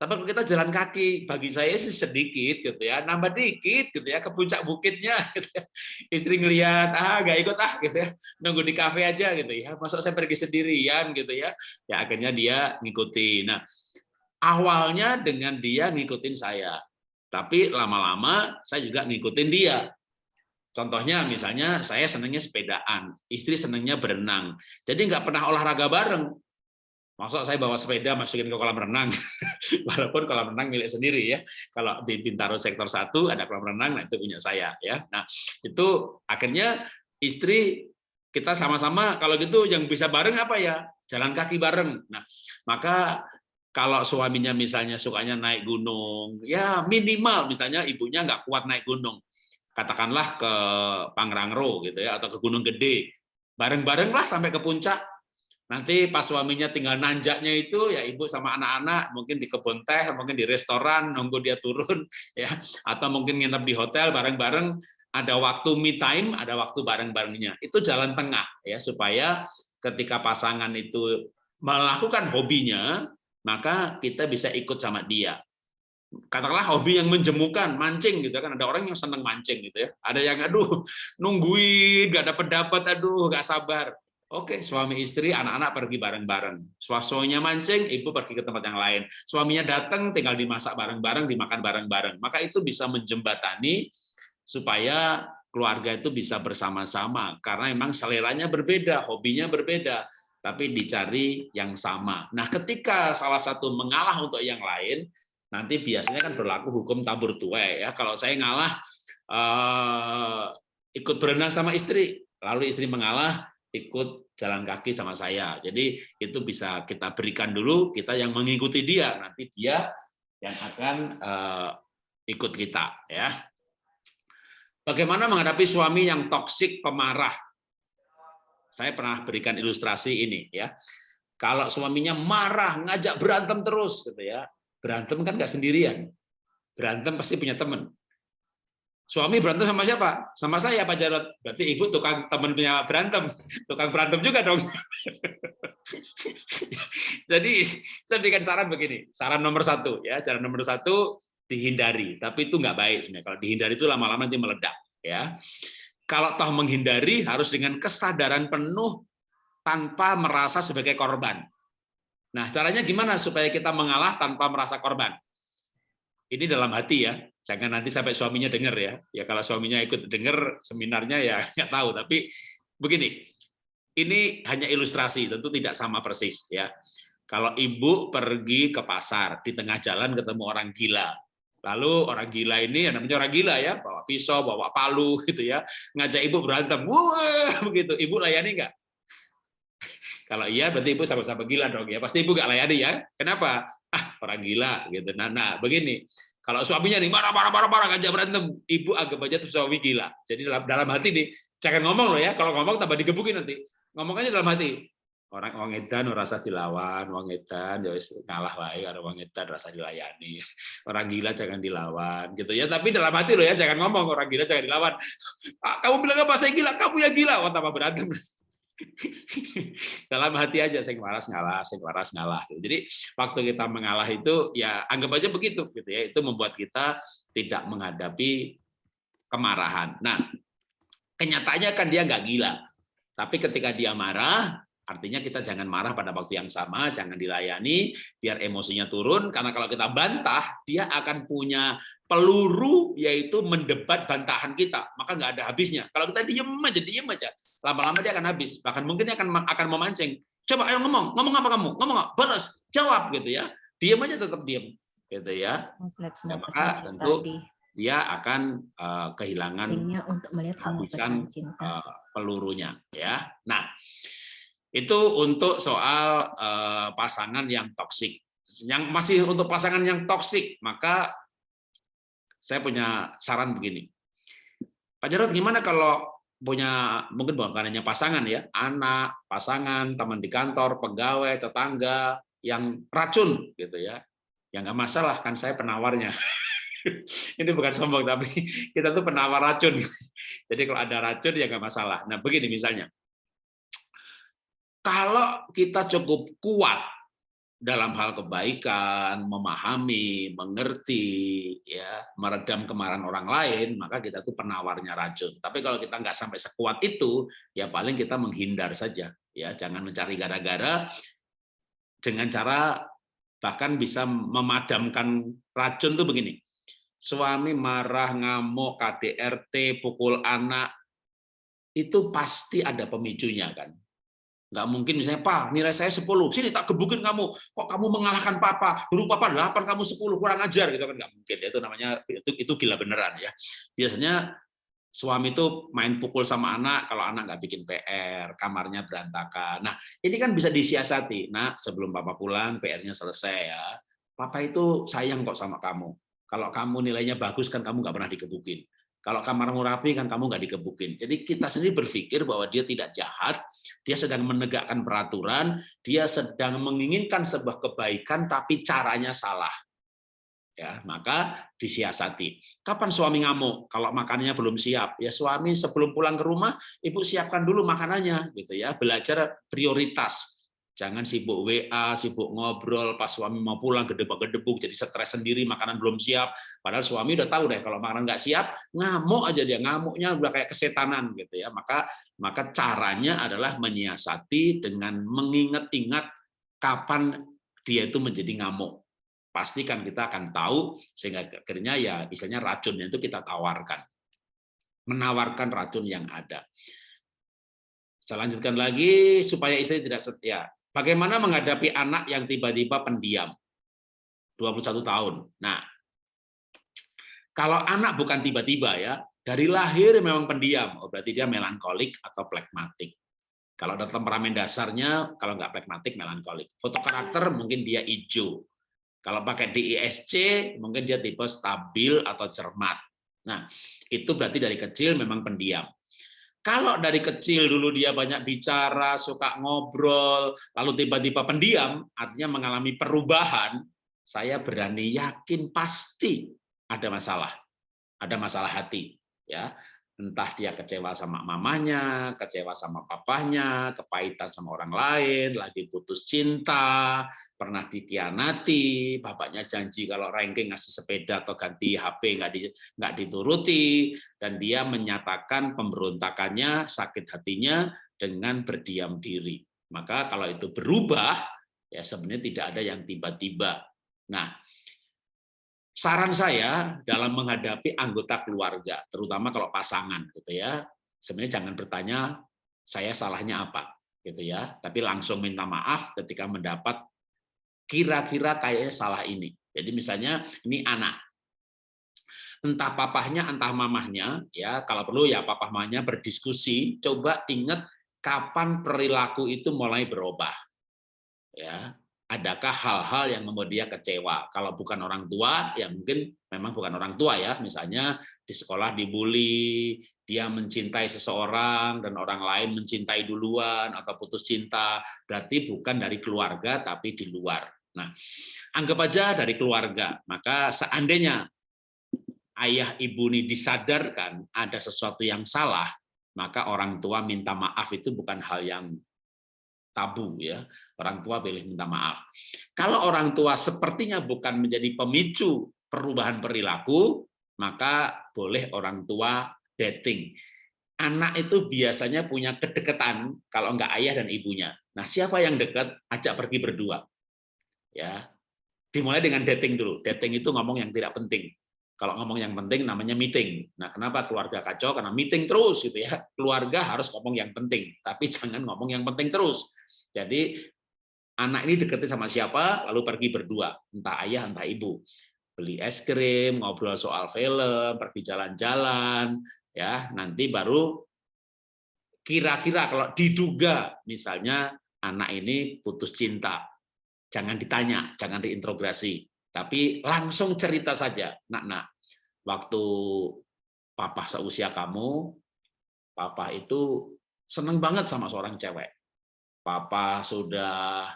Tapi kalau kita jalan kaki, bagi saya sih sedikit gitu ya, nambah dikit gitu ya ke puncak bukitnya. Gitu ya. Istri ngelihat ah gak ikut ah gitu ya, nunggu di kafe aja gitu ya. Masuk saya pergi sendirian gitu ya. Ya akhirnya dia ngikuti. Nah awalnya dengan dia ngikutin saya, tapi lama-lama saya juga ngikutin dia. Contohnya misalnya saya senangnya sepedaan, istri senangnya berenang. Jadi nggak pernah olahraga bareng. Masa saya bawa sepeda masukin ke kolam renang, walaupun kolam renang milik sendiri ya. Kalau di Bintaro sektor 1 ada kolam renang, nah itu punya saya ya. Nah itu akhirnya istri kita sama-sama kalau gitu yang bisa bareng apa ya jalan kaki bareng. Nah maka kalau suaminya misalnya sukanya naik gunung, ya minimal misalnya ibunya nggak kuat naik gunung, katakanlah ke Pangrangro gitu ya atau ke Gunung Gede, bareng-barenglah sampai ke puncak Nanti pas suaminya tinggal nanjaknya itu ya ibu sama anak-anak mungkin di kebun teh, mungkin di restoran nunggu dia turun ya atau mungkin nginep di hotel bareng-bareng ada waktu me time, ada waktu bareng-barengnya. Itu jalan tengah ya supaya ketika pasangan itu melakukan hobinya, maka kita bisa ikut sama dia. Katakanlah hobi yang menjemukan, mancing gitu kan. Ada orang yang senang mancing gitu ya. Ada yang aduh nungguin, gak dapat dapat, aduh gak sabar. Oke, suami istri, anak-anak pergi bareng-bareng. Suaminya mancing, ibu pergi ke tempat yang lain. Suaminya datang, tinggal dimasak bareng-bareng, dimakan bareng-bareng. Maka itu bisa menjembatani supaya keluarga itu bisa bersama-sama. Karena memang seleranya berbeda, hobinya berbeda, tapi dicari yang sama. Nah, ketika salah satu mengalah untuk yang lain, nanti biasanya kan berlaku hukum tabur tuai. Ya, kalau saya ngalah, eh, ikut berenang sama istri, lalu istri mengalah, ikut jalan kaki sama saya. Jadi itu bisa kita berikan dulu, kita yang mengikuti dia, nanti dia yang akan uh, ikut kita. ya. Bagaimana menghadapi suami yang toksik, pemarah? Saya pernah berikan ilustrasi ini. ya. Kalau suaminya marah, ngajak berantem terus, gitu ya. Berantem kan nggak sendirian. Berantem pasti punya teman. Suami berantem sama siapa? Sama saya Pak Jarot. Berarti ibu tukang teman punya berantem, tukang berantem juga dong. Jadi saya berikan saran begini, saran nomor satu ya, cara nomor satu dihindari, tapi itu nggak baik sebenarnya. Kalau dihindari itu lama-lama nanti meledak ya. Kalau toh menghindari harus dengan kesadaran penuh tanpa merasa sebagai korban. Nah, caranya gimana supaya kita mengalah tanpa merasa korban? Ini dalam hati ya, jangan nanti sampai suaminya dengar ya. Ya kalau suaminya ikut dengar seminarnya ya nggak tahu. Tapi begini, ini hanya ilustrasi, tentu tidak sama persis ya. Kalau ibu pergi ke pasar di tengah jalan ketemu orang gila, lalu orang gila ini ya namanya orang gila ya, bawa pisau, bawa palu gitu ya, ngajak ibu berantem, wah begitu, ibu layani nggak? Kalau iya berarti ibu sama-sama gila dong ya, pasti ibu nggak layani ya. Kenapa? Ah orang gila gitu. Nah, nah begini, kalau suaminya nih marah marah marah marah ngajak berantem, ibu anggap aja tuh suami gila. Jadi dalam dalam hati nih, jangan ngomong loh ya. Kalau ngomong tambah digebukin nanti. Ngomong aja dalam hati. Orang wong edan rasa dilawan, wong edan ya ngalah wae karo wong edan rasa dilayani. Orang gila jangan dilawan gitu ya. Tapi dalam hati loh ya, jangan ngomong orang gila jangan dilawan. Ah, kamu bilang apa saya gila? Kamu ya gila. Wah, tambah berantem. dalam hati aja saya waras ngalah, saya waras ngalah. Jadi waktu kita mengalah itu ya anggap aja begitu gitu ya. Itu membuat kita tidak menghadapi kemarahan. Nah, kenyataannya kan dia nggak gila. Tapi ketika dia marah, artinya kita jangan marah pada waktu yang sama, jangan dilayani, biar emosinya turun. Karena kalau kita bantah, dia akan punya peluru yaitu mendebat bantahan kita. Maka nggak ada habisnya. Kalau kita diem aja diem aja lama-lama dia akan habis. Bahkan mungkin dia akan akan memancing. Coba ayo ngomong ngomong apa kamu? Ngomong apa? Balas jawab gitu ya. Diem aja tetap diem gitu ya, ya maka tentu dia akan uh, kehilangan untuk melihat habisan uh, pelurunya ya. Nah itu untuk soal uh, pasangan yang toksik yang masih untuk pasangan yang toksik maka saya punya saran begini. Pak Jarod, gimana kalau punya mungkin bukan hanya pasangan ya, anak, pasangan, teman di kantor, pegawai, tetangga yang racun gitu ya. yang nggak masalah kan saya penawarnya. Ini bukan sombong tapi kita tuh penawar racun. Jadi kalau ada racun ya nggak masalah. Nah begini misalnya, kalau kita cukup kuat dalam hal kebaikan, memahami, mengerti, ya, meredam kemarahan orang lain, maka kita tuh penawarnya racun. Tapi kalau kita nggak sampai sekuat itu, ya paling kita menghindar saja, ya, jangan mencari gara-gara dengan cara bahkan bisa memadamkan racun tuh begini. Suami marah, ngamuk, KDRT, pukul anak, itu pasti ada pemicunya kan Nggak mungkin misalnya, Pak, nilai saya 10, sini tak gebukin kamu. Kok kamu mengalahkan Papa? Dulu Papa 8, kamu 10, kurang ajar. gitu kan Nggak mungkin. Itu namanya itu, itu gila beneran ya. Biasanya suami itu main pukul sama anak, kalau anak nggak bikin PR, kamarnya berantakan. Nah, ini kan bisa disiasati. Nah, sebelum Papa pulang, PR-nya selesai ya. Papa itu sayang kok sama kamu. Kalau kamu nilainya bagus, kan kamu nggak pernah dikebukin. Kalau kamarmu rapi kan kamu nggak dikebukin. Jadi kita sendiri berpikir bahwa dia tidak jahat, dia sedang menegakkan peraturan, dia sedang menginginkan sebuah kebaikan tapi caranya salah. Ya, maka disiasati. Kapan suami ngamuk? Kalau makanannya belum siap, ya suami sebelum pulang ke rumah, ibu siapkan dulu makanannya, gitu ya. Belajar prioritas Jangan sibuk WA, sibuk ngobrol, pas suami mau pulang gedebuk-gedebuk, jadi stres sendiri, makanan belum siap. Padahal suami udah tahu deh, kalau makanan nggak siap, ngamuk aja dia, ngamuknya udah kayak kesetanan gitu ya. Maka maka caranya adalah menyiasati dengan mengingat-ingat kapan dia itu menjadi ngamuk. Pastikan kita akan tahu sehingga akhirnya ya istilahnya racunnya itu kita tawarkan. Menawarkan racun yang ada. Saya lanjutkan lagi supaya istri tidak setia. Bagaimana menghadapi anak yang tiba-tiba pendiam? 21 tahun. Nah, kalau anak bukan tiba-tiba ya, dari lahir memang pendiam, oh, berarti dia melankolik atau plekmatik. Kalau ada temperamen dasarnya, kalau nggak plekmatik, melankolik. Foto karakter mungkin dia hijau. Kalau pakai DISC, mungkin dia tipe stabil atau cermat. Nah, itu berarti dari kecil memang pendiam. Kalau dari kecil dulu dia banyak bicara, suka ngobrol, lalu tiba-tiba pendiam, artinya mengalami perubahan, saya berani yakin pasti ada masalah. Ada masalah hati, ya entah dia kecewa sama mamanya, kecewa sama papahnya, kepahitan sama orang lain, lagi putus cinta, pernah dikianati, bapaknya janji kalau ranking ngasih sepeda atau ganti HP nggak di, nggak dituruti, dan dia menyatakan pemberontakannya, sakit hatinya dengan berdiam diri. Maka kalau itu berubah, ya sebenarnya tidak ada yang tiba-tiba. Nah, saran saya dalam menghadapi anggota keluarga, terutama kalau pasangan gitu ya, sebenarnya jangan bertanya saya salahnya apa gitu ya, tapi langsung minta maaf ketika mendapat kira-kira kayak salah ini. Jadi misalnya ini anak, entah papahnya entah mamahnya ya kalau perlu ya papa mamahnya berdiskusi, coba ingat kapan perilaku itu mulai berubah. Ya, adakah hal-hal yang membuat dia kecewa? Kalau bukan orang tua, ya mungkin memang bukan orang tua ya. Misalnya di sekolah dibully, dia mencintai seseorang dan orang lain mencintai duluan atau putus cinta, berarti bukan dari keluarga tapi di luar. Nah, anggap aja dari keluarga. Maka seandainya ayah ibu ini disadarkan ada sesuatu yang salah, maka orang tua minta maaf itu bukan hal yang tabu ya orang tua boleh minta maaf kalau orang tua sepertinya bukan menjadi pemicu perubahan perilaku maka boleh orang tua dating anak itu biasanya punya kedekatan kalau enggak ayah dan ibunya nah siapa yang dekat ajak pergi berdua ya dimulai dengan dating dulu dating itu ngomong yang tidak penting kalau ngomong yang penting namanya meeting. Nah, kenapa keluarga kacau? Karena meeting terus gitu ya. Keluarga harus ngomong yang penting, tapi jangan ngomong yang penting terus. Jadi anak ini deketi sama siapa, lalu pergi berdua, entah ayah, entah ibu. Beli es krim, ngobrol soal film, pergi jalan-jalan, ya nanti baru kira-kira kalau diduga misalnya anak ini putus cinta, jangan ditanya, jangan diintrogasi, tapi langsung cerita saja, nak nak, waktu papa seusia kamu papa itu seneng banget sama seorang cewek. Papa sudah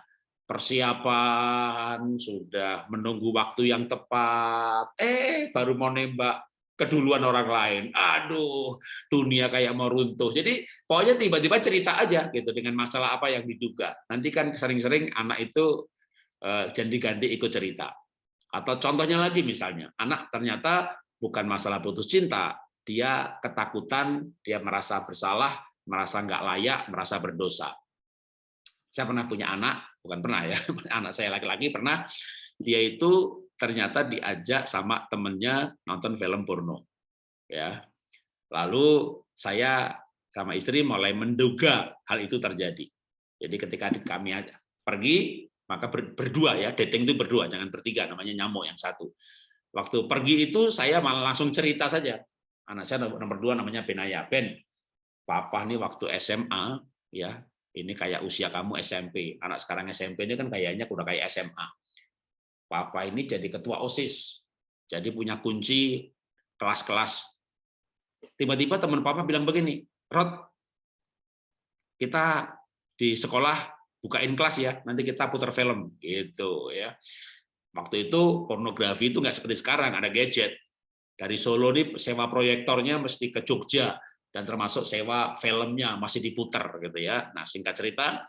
persiapan, sudah menunggu waktu yang tepat, eh baru mau nembak keduluan orang lain. Aduh, dunia kayak mau runtuh. Jadi pokoknya tiba-tiba cerita aja gitu dengan masalah apa yang diduga. Nanti kan sering-sering anak itu uh, ganti-ganti ikut cerita. Atau contohnya lagi misalnya, anak ternyata bukan masalah putus cinta, dia ketakutan, dia merasa bersalah, merasa nggak layak, merasa berdosa. Saya pernah punya anak, bukan pernah ya, anak saya laki-laki pernah, dia itu ternyata diajak sama temennya nonton film porno. ya. Lalu saya sama istri mulai menduga hal itu terjadi. Jadi ketika kami pergi, maka berdua ya, dating itu berdua, jangan bertiga, namanya nyamuk yang satu. Waktu pergi itu saya malah langsung cerita saja. Anak saya nomor dua namanya Benaya. Ben, papa nih waktu SMA, ya ini kayak usia kamu SMP. Anak sekarang SMP ini kan kayaknya udah kayak SMA. Papa ini jadi ketua OSIS. Jadi punya kunci kelas-kelas. Tiba-tiba teman papa bilang begini, Rod, kita di sekolah bukain kelas ya, nanti kita putar film gitu ya. Waktu itu pornografi itu nggak seperti sekarang, ada gadget. Dari Solo nih sewa proyektornya mesti ke Jogja, dan termasuk sewa filmnya masih diputar gitu ya. Nah singkat cerita,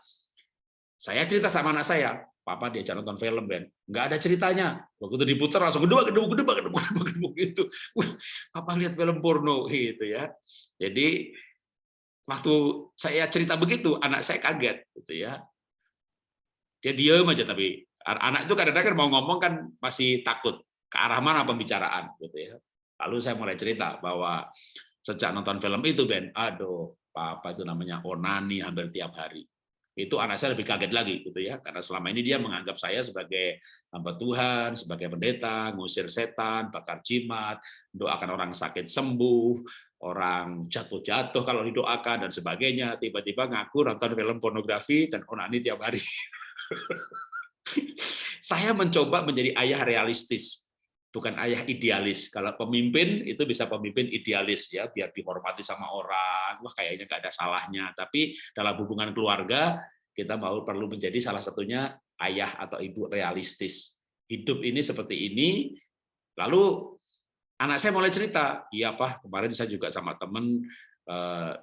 saya cerita sama anak saya, papa diajak nonton film Ben, nggak ada ceritanya. Waktu itu diputar langsung gedebak gedebak gedebak gedebak gedebak gedebak gitu. Wah, papa lihat film porno gitu ya. Jadi waktu saya cerita begitu, anak saya kaget gitu ya. Dia diam aja tapi anak itu kadang-kadang mau ngomong kan masih takut ke arah mana pembicaraan gitu ya. Lalu saya mulai cerita bahwa sejak nonton film itu Ben, aduh, apa itu namanya onani hampir tiap hari. Itu anak saya lebih kaget lagi gitu ya, karena selama ini dia menganggap saya sebagai hamba Tuhan, sebagai pendeta, ngusir setan, bakar jimat, doakan orang sakit sembuh, orang jatuh-jatuh kalau didoakan dan sebagainya. Tiba-tiba ngaku nonton film pornografi dan onani tiap hari. saya mencoba menjadi ayah realistis bukan ayah idealis. Kalau pemimpin itu bisa pemimpin idealis ya, biar dihormati sama orang. Wah kayaknya nggak ada salahnya. Tapi dalam hubungan keluarga kita mau perlu menjadi salah satunya ayah atau ibu realistis. Hidup ini seperti ini. Lalu anak saya mulai cerita, iya pak kemarin saya juga sama temen eh,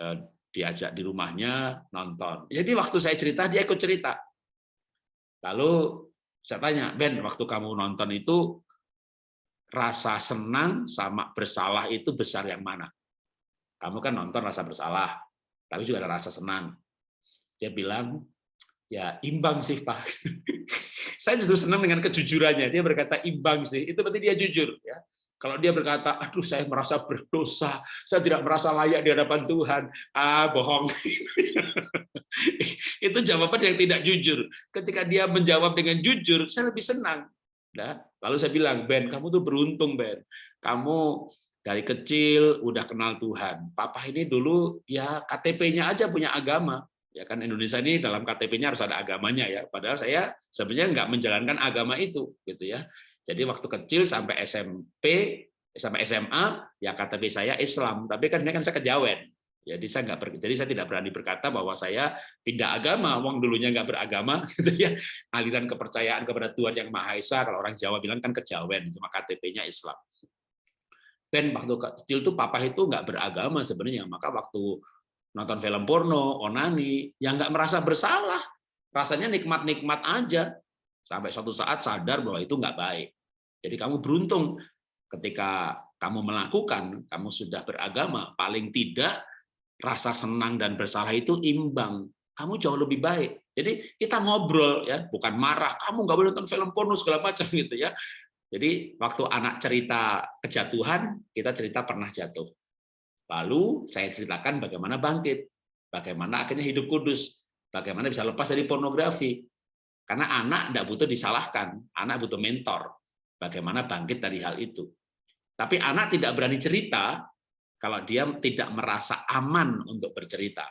eh, diajak di rumahnya nonton. Jadi waktu saya cerita dia ikut cerita. Lalu saya tanya, Ben, waktu kamu nonton itu rasa senang sama bersalah itu besar yang mana? Kamu kan nonton rasa bersalah, tapi juga ada rasa senang. Dia bilang, ya imbang sih Pak. saya justru senang dengan kejujurannya. Dia berkata imbang sih, itu berarti dia jujur. ya. Kalau dia berkata, aduh saya merasa berdosa, saya tidak merasa layak di hadapan Tuhan, ah bohong. itu jawaban yang tidak jujur. Ketika dia menjawab dengan jujur, saya lebih senang. Nah, lalu saya bilang, Ben, kamu tuh beruntung, Ben. Kamu dari kecil udah kenal Tuhan. Papa ini dulu ya KTP-nya aja punya agama. Ya kan Indonesia ini dalam KTP-nya harus ada agamanya ya. Padahal saya sebenarnya nggak menjalankan agama itu, gitu ya. Jadi waktu kecil sampai SMP sampai SMA ya KTP saya Islam, tapi kan ini kan saya kejawen. Jadi saya nggak ber, jadi saya tidak berani berkata bahwa saya pindah agama, wong dulunya nggak beragama, gitu ya. Aliran kepercayaan kepada Tuhan yang Maha Esa, kalau orang Jawa bilang kan kejawen, cuma KTP-nya Islam. Ben waktu kecil tuh papa itu nggak beragama sebenarnya, maka waktu nonton film porno, onani, yang nggak merasa bersalah, rasanya nikmat-nikmat aja, sampai suatu saat sadar bahwa itu nggak baik. Jadi kamu beruntung ketika kamu melakukan, kamu sudah beragama, paling tidak rasa senang dan bersalah itu imbang. Kamu jauh lebih baik. Jadi kita ngobrol ya, bukan marah. Kamu nggak boleh nonton film porno segala macam gitu ya. Jadi waktu anak cerita kejatuhan, kita cerita pernah jatuh. Lalu saya ceritakan bagaimana bangkit, bagaimana akhirnya hidup kudus, bagaimana bisa lepas dari pornografi, karena anak tidak butuh disalahkan, anak butuh mentor. Bagaimana bangkit dari hal itu. Tapi anak tidak berani cerita kalau dia tidak merasa aman untuk bercerita.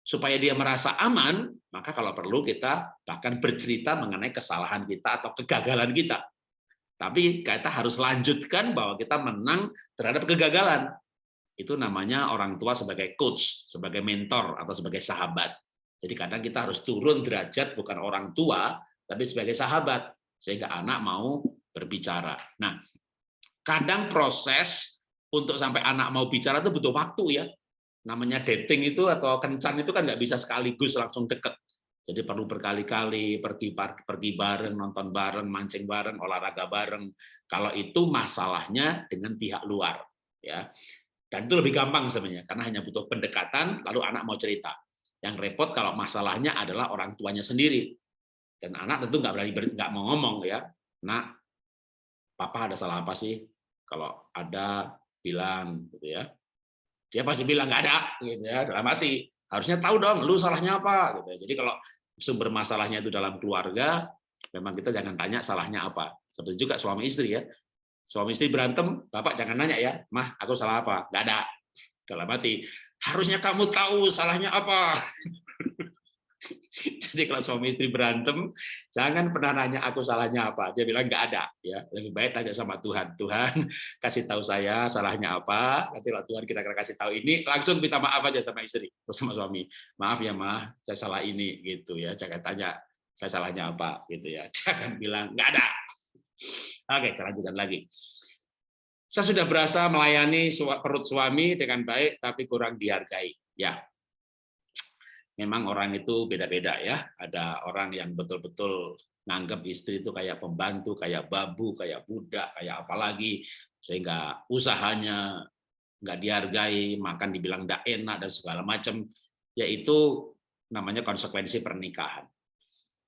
Supaya dia merasa aman, maka kalau perlu kita bahkan bercerita mengenai kesalahan kita atau kegagalan kita. Tapi kita harus lanjutkan bahwa kita menang terhadap kegagalan. itu namanya orang tua sebagai coach, sebagai mentor atau sebagai sahabat. Jadi kadang kita harus turun derajat bukan orang tua, tapi sebagai sahabat sehingga anak mau berbicara. Nah, kadang proses untuk sampai anak mau bicara itu butuh waktu ya. Namanya dating itu atau kencan itu kan nggak bisa sekaligus langsung deket. Jadi perlu berkali-kali pergi pergi bareng, nonton bareng, mancing bareng, olahraga bareng. Kalau itu masalahnya dengan pihak luar, ya. Dan itu lebih gampang sebenarnya karena hanya butuh pendekatan lalu anak mau cerita. Yang repot kalau masalahnya adalah orang tuanya sendiri. Dan anak tentu nggak berani nggak mau ngomong ya. Nak, papa ada salah apa sih? Kalau ada bilang gitu ya. Dia pasti bilang nggak ada gitu ya dalam hati. Harusnya tahu dong lu salahnya apa gitu. Jadi kalau sumber masalahnya itu dalam keluarga, memang kita jangan tanya salahnya apa. Seperti juga suami istri ya Suami istri berantem, Bapak jangan nanya ya, Mah, aku salah apa? Nggak ada. Dalam hati, harusnya kamu tahu salahnya apa. Jadi kalau suami istri berantem, jangan pernah nanya aku salahnya apa. Dia bilang nggak ada. Ya, lebih baik tanya sama Tuhan. Tuhan kasih tahu saya salahnya apa. Nanti lah Tuhan kita kasih tahu ini, langsung minta maaf aja sama istri, sama suami. Maaf ya mah, saya salah ini gitu ya. Jangan tanya saya salahnya apa gitu ya. Jangan bilang nggak ada. Oke, saya lanjutkan lagi. Saya sudah berasa melayani perut suami dengan baik, tapi kurang dihargai. Ya, memang orang itu beda-beda ya. Ada orang yang betul-betul nganggap istri itu kayak pembantu, kayak babu, kayak budak, kayak apalagi, sehingga usahanya nggak dihargai, makan dibilang tidak enak dan segala macam. Yaitu namanya konsekuensi pernikahan.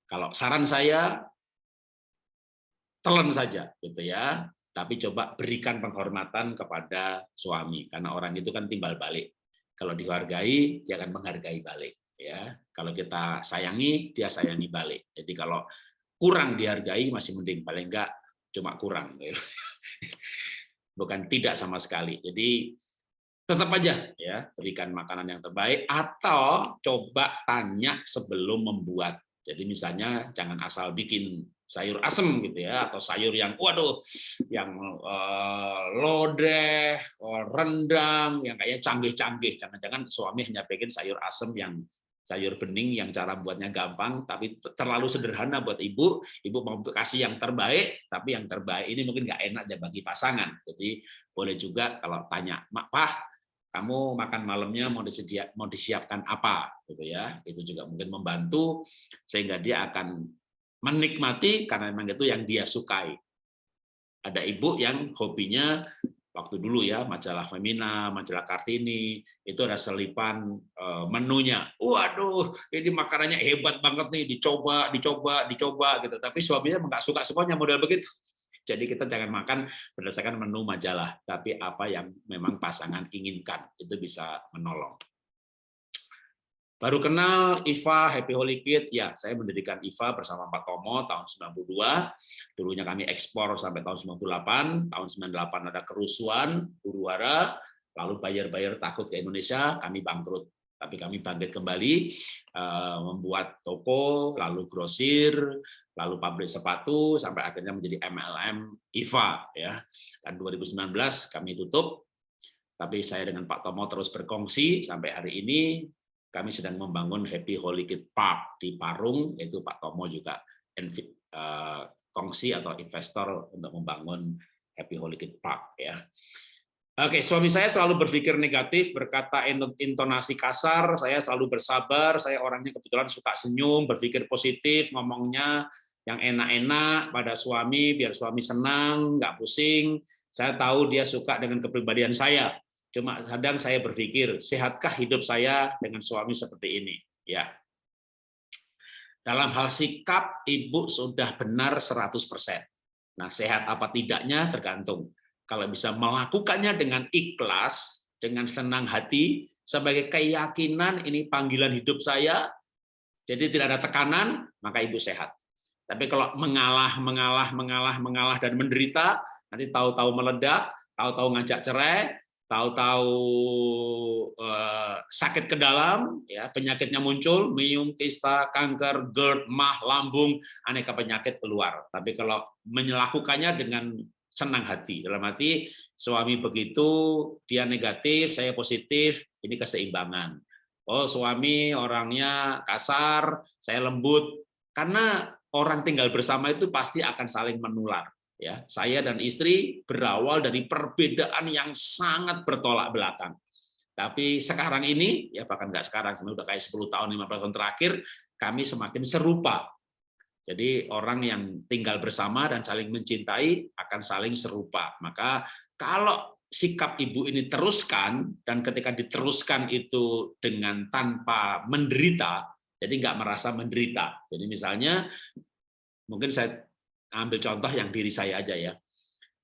Kalau saran saya, telan saja gitu ya tapi coba berikan penghormatan kepada suami karena orang itu kan timbal balik kalau dihargai dia akan menghargai balik ya. Kalau kita sayangi dia sayangi balik. Jadi kalau kurang dihargai masih mending paling enggak cuma kurang. Bukan tidak sama sekali. Jadi tetap aja ya berikan makanan yang terbaik atau coba tanya sebelum membuat. Jadi misalnya jangan asal bikin sayur asem gitu ya atau sayur yang waduh yang uh, lodeh, uh, rendang yang kayak canggih-canggih. Jangan-jangan suami hanya bikin sayur asem yang sayur bening yang cara buatnya gampang tapi terlalu sederhana buat ibu. Ibu mau kasih yang terbaik tapi yang terbaik ini mungkin nggak enak aja bagi pasangan. Jadi boleh juga kalau tanya, "Mak, Pah, kamu makan malamnya mau disedia mau disiapkan apa?" gitu ya. Itu juga mungkin membantu sehingga dia akan menikmati karena memang itu yang dia sukai. Ada ibu yang hobinya waktu dulu ya majalah Femina, majalah Kartini itu ada selipan eh, menunya. Waduh, ini makanannya hebat banget nih, dicoba, dicoba, dicoba gitu. Tapi suaminya nggak suka semuanya model begitu. Jadi kita jangan makan berdasarkan menu majalah, tapi apa yang memang pasangan inginkan itu bisa menolong. Baru kenal IFA Happy Holy Kid, ya saya mendirikan IFA bersama Pak Tomo tahun 92. Dulunya kami ekspor sampai tahun 98, tahun 98 ada kerusuhan, huru hara, lalu bayar-bayar takut ke Indonesia, kami bangkrut. Tapi kami bangkit kembali, eh, membuat toko, lalu grosir, lalu pabrik sepatu, sampai akhirnya menjadi MLM IFA. ya. Dan 2019 kami tutup, tapi saya dengan Pak Tomo terus berkongsi sampai hari ini kami sedang membangun Happy Holy Kid Park di Parung, yaitu Pak Tomo juga uh, kongsi atau investor untuk membangun Happy Holy Kid Park. Ya. Oke, suami saya selalu berpikir negatif, berkata intonasi kasar, saya selalu bersabar, saya orangnya kebetulan suka senyum, berpikir positif, ngomongnya yang enak-enak pada suami, biar suami senang, nggak pusing. Saya tahu dia suka dengan kepribadian saya, Cuma kadang saya berpikir, sehatkah hidup saya dengan suami seperti ini? Ya. Dalam hal sikap, ibu sudah benar 100%. Nah, sehat apa tidaknya tergantung. Kalau bisa melakukannya dengan ikhlas, dengan senang hati, sebagai keyakinan ini panggilan hidup saya, jadi tidak ada tekanan, maka ibu sehat. Tapi kalau mengalah, mengalah, mengalah, mengalah, dan menderita, nanti tahu-tahu meledak, tahu-tahu ngajak cerai, tahu-tahu uh, sakit ke dalam, ya penyakitnya muncul, mium, kista, kanker, GERD, mah, lambung, aneka penyakit keluar. Tapi kalau menyelakukannya dengan senang hati. Dalam hati suami begitu, dia negatif, saya positif, ini keseimbangan. Oh, suami orangnya kasar, saya lembut. Karena orang tinggal bersama itu pasti akan saling menular. Ya, saya dan istri berawal dari perbedaan yang sangat bertolak belakang. Tapi sekarang ini, ya bahkan nggak sekarang, sudah kayak 10 tahun, 15 tahun terakhir, kami semakin serupa. Jadi orang yang tinggal bersama dan saling mencintai akan saling serupa. Maka kalau sikap ibu ini teruskan, dan ketika diteruskan itu dengan tanpa menderita, jadi nggak merasa menderita. Jadi misalnya, mungkin saya ambil contoh yang diri saya aja ya.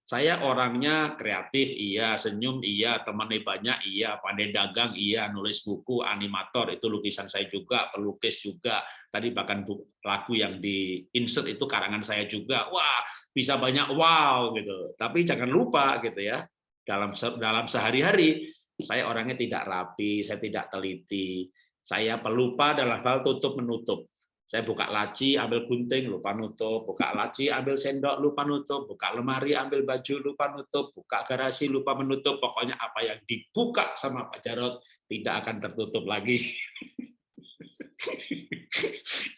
Saya orangnya kreatif, iya, senyum, iya, temannya banyak, iya, pandai dagang, iya, nulis buku, animator, itu lukisan saya juga, pelukis juga. Tadi bahkan lagu yang di insert itu karangan saya juga. Wah, bisa banyak wow gitu. Tapi jangan lupa gitu ya, dalam dalam sehari-hari saya orangnya tidak rapi, saya tidak teliti, saya pelupa dalam hal tutup menutup. Saya buka laci, ambil gunting, lupa nutup. Buka laci, ambil sendok, lupa nutup. Buka lemari, ambil baju, lupa nutup. Buka garasi, lupa menutup. Pokoknya apa yang dibuka sama Pak Jarot tidak akan tertutup lagi.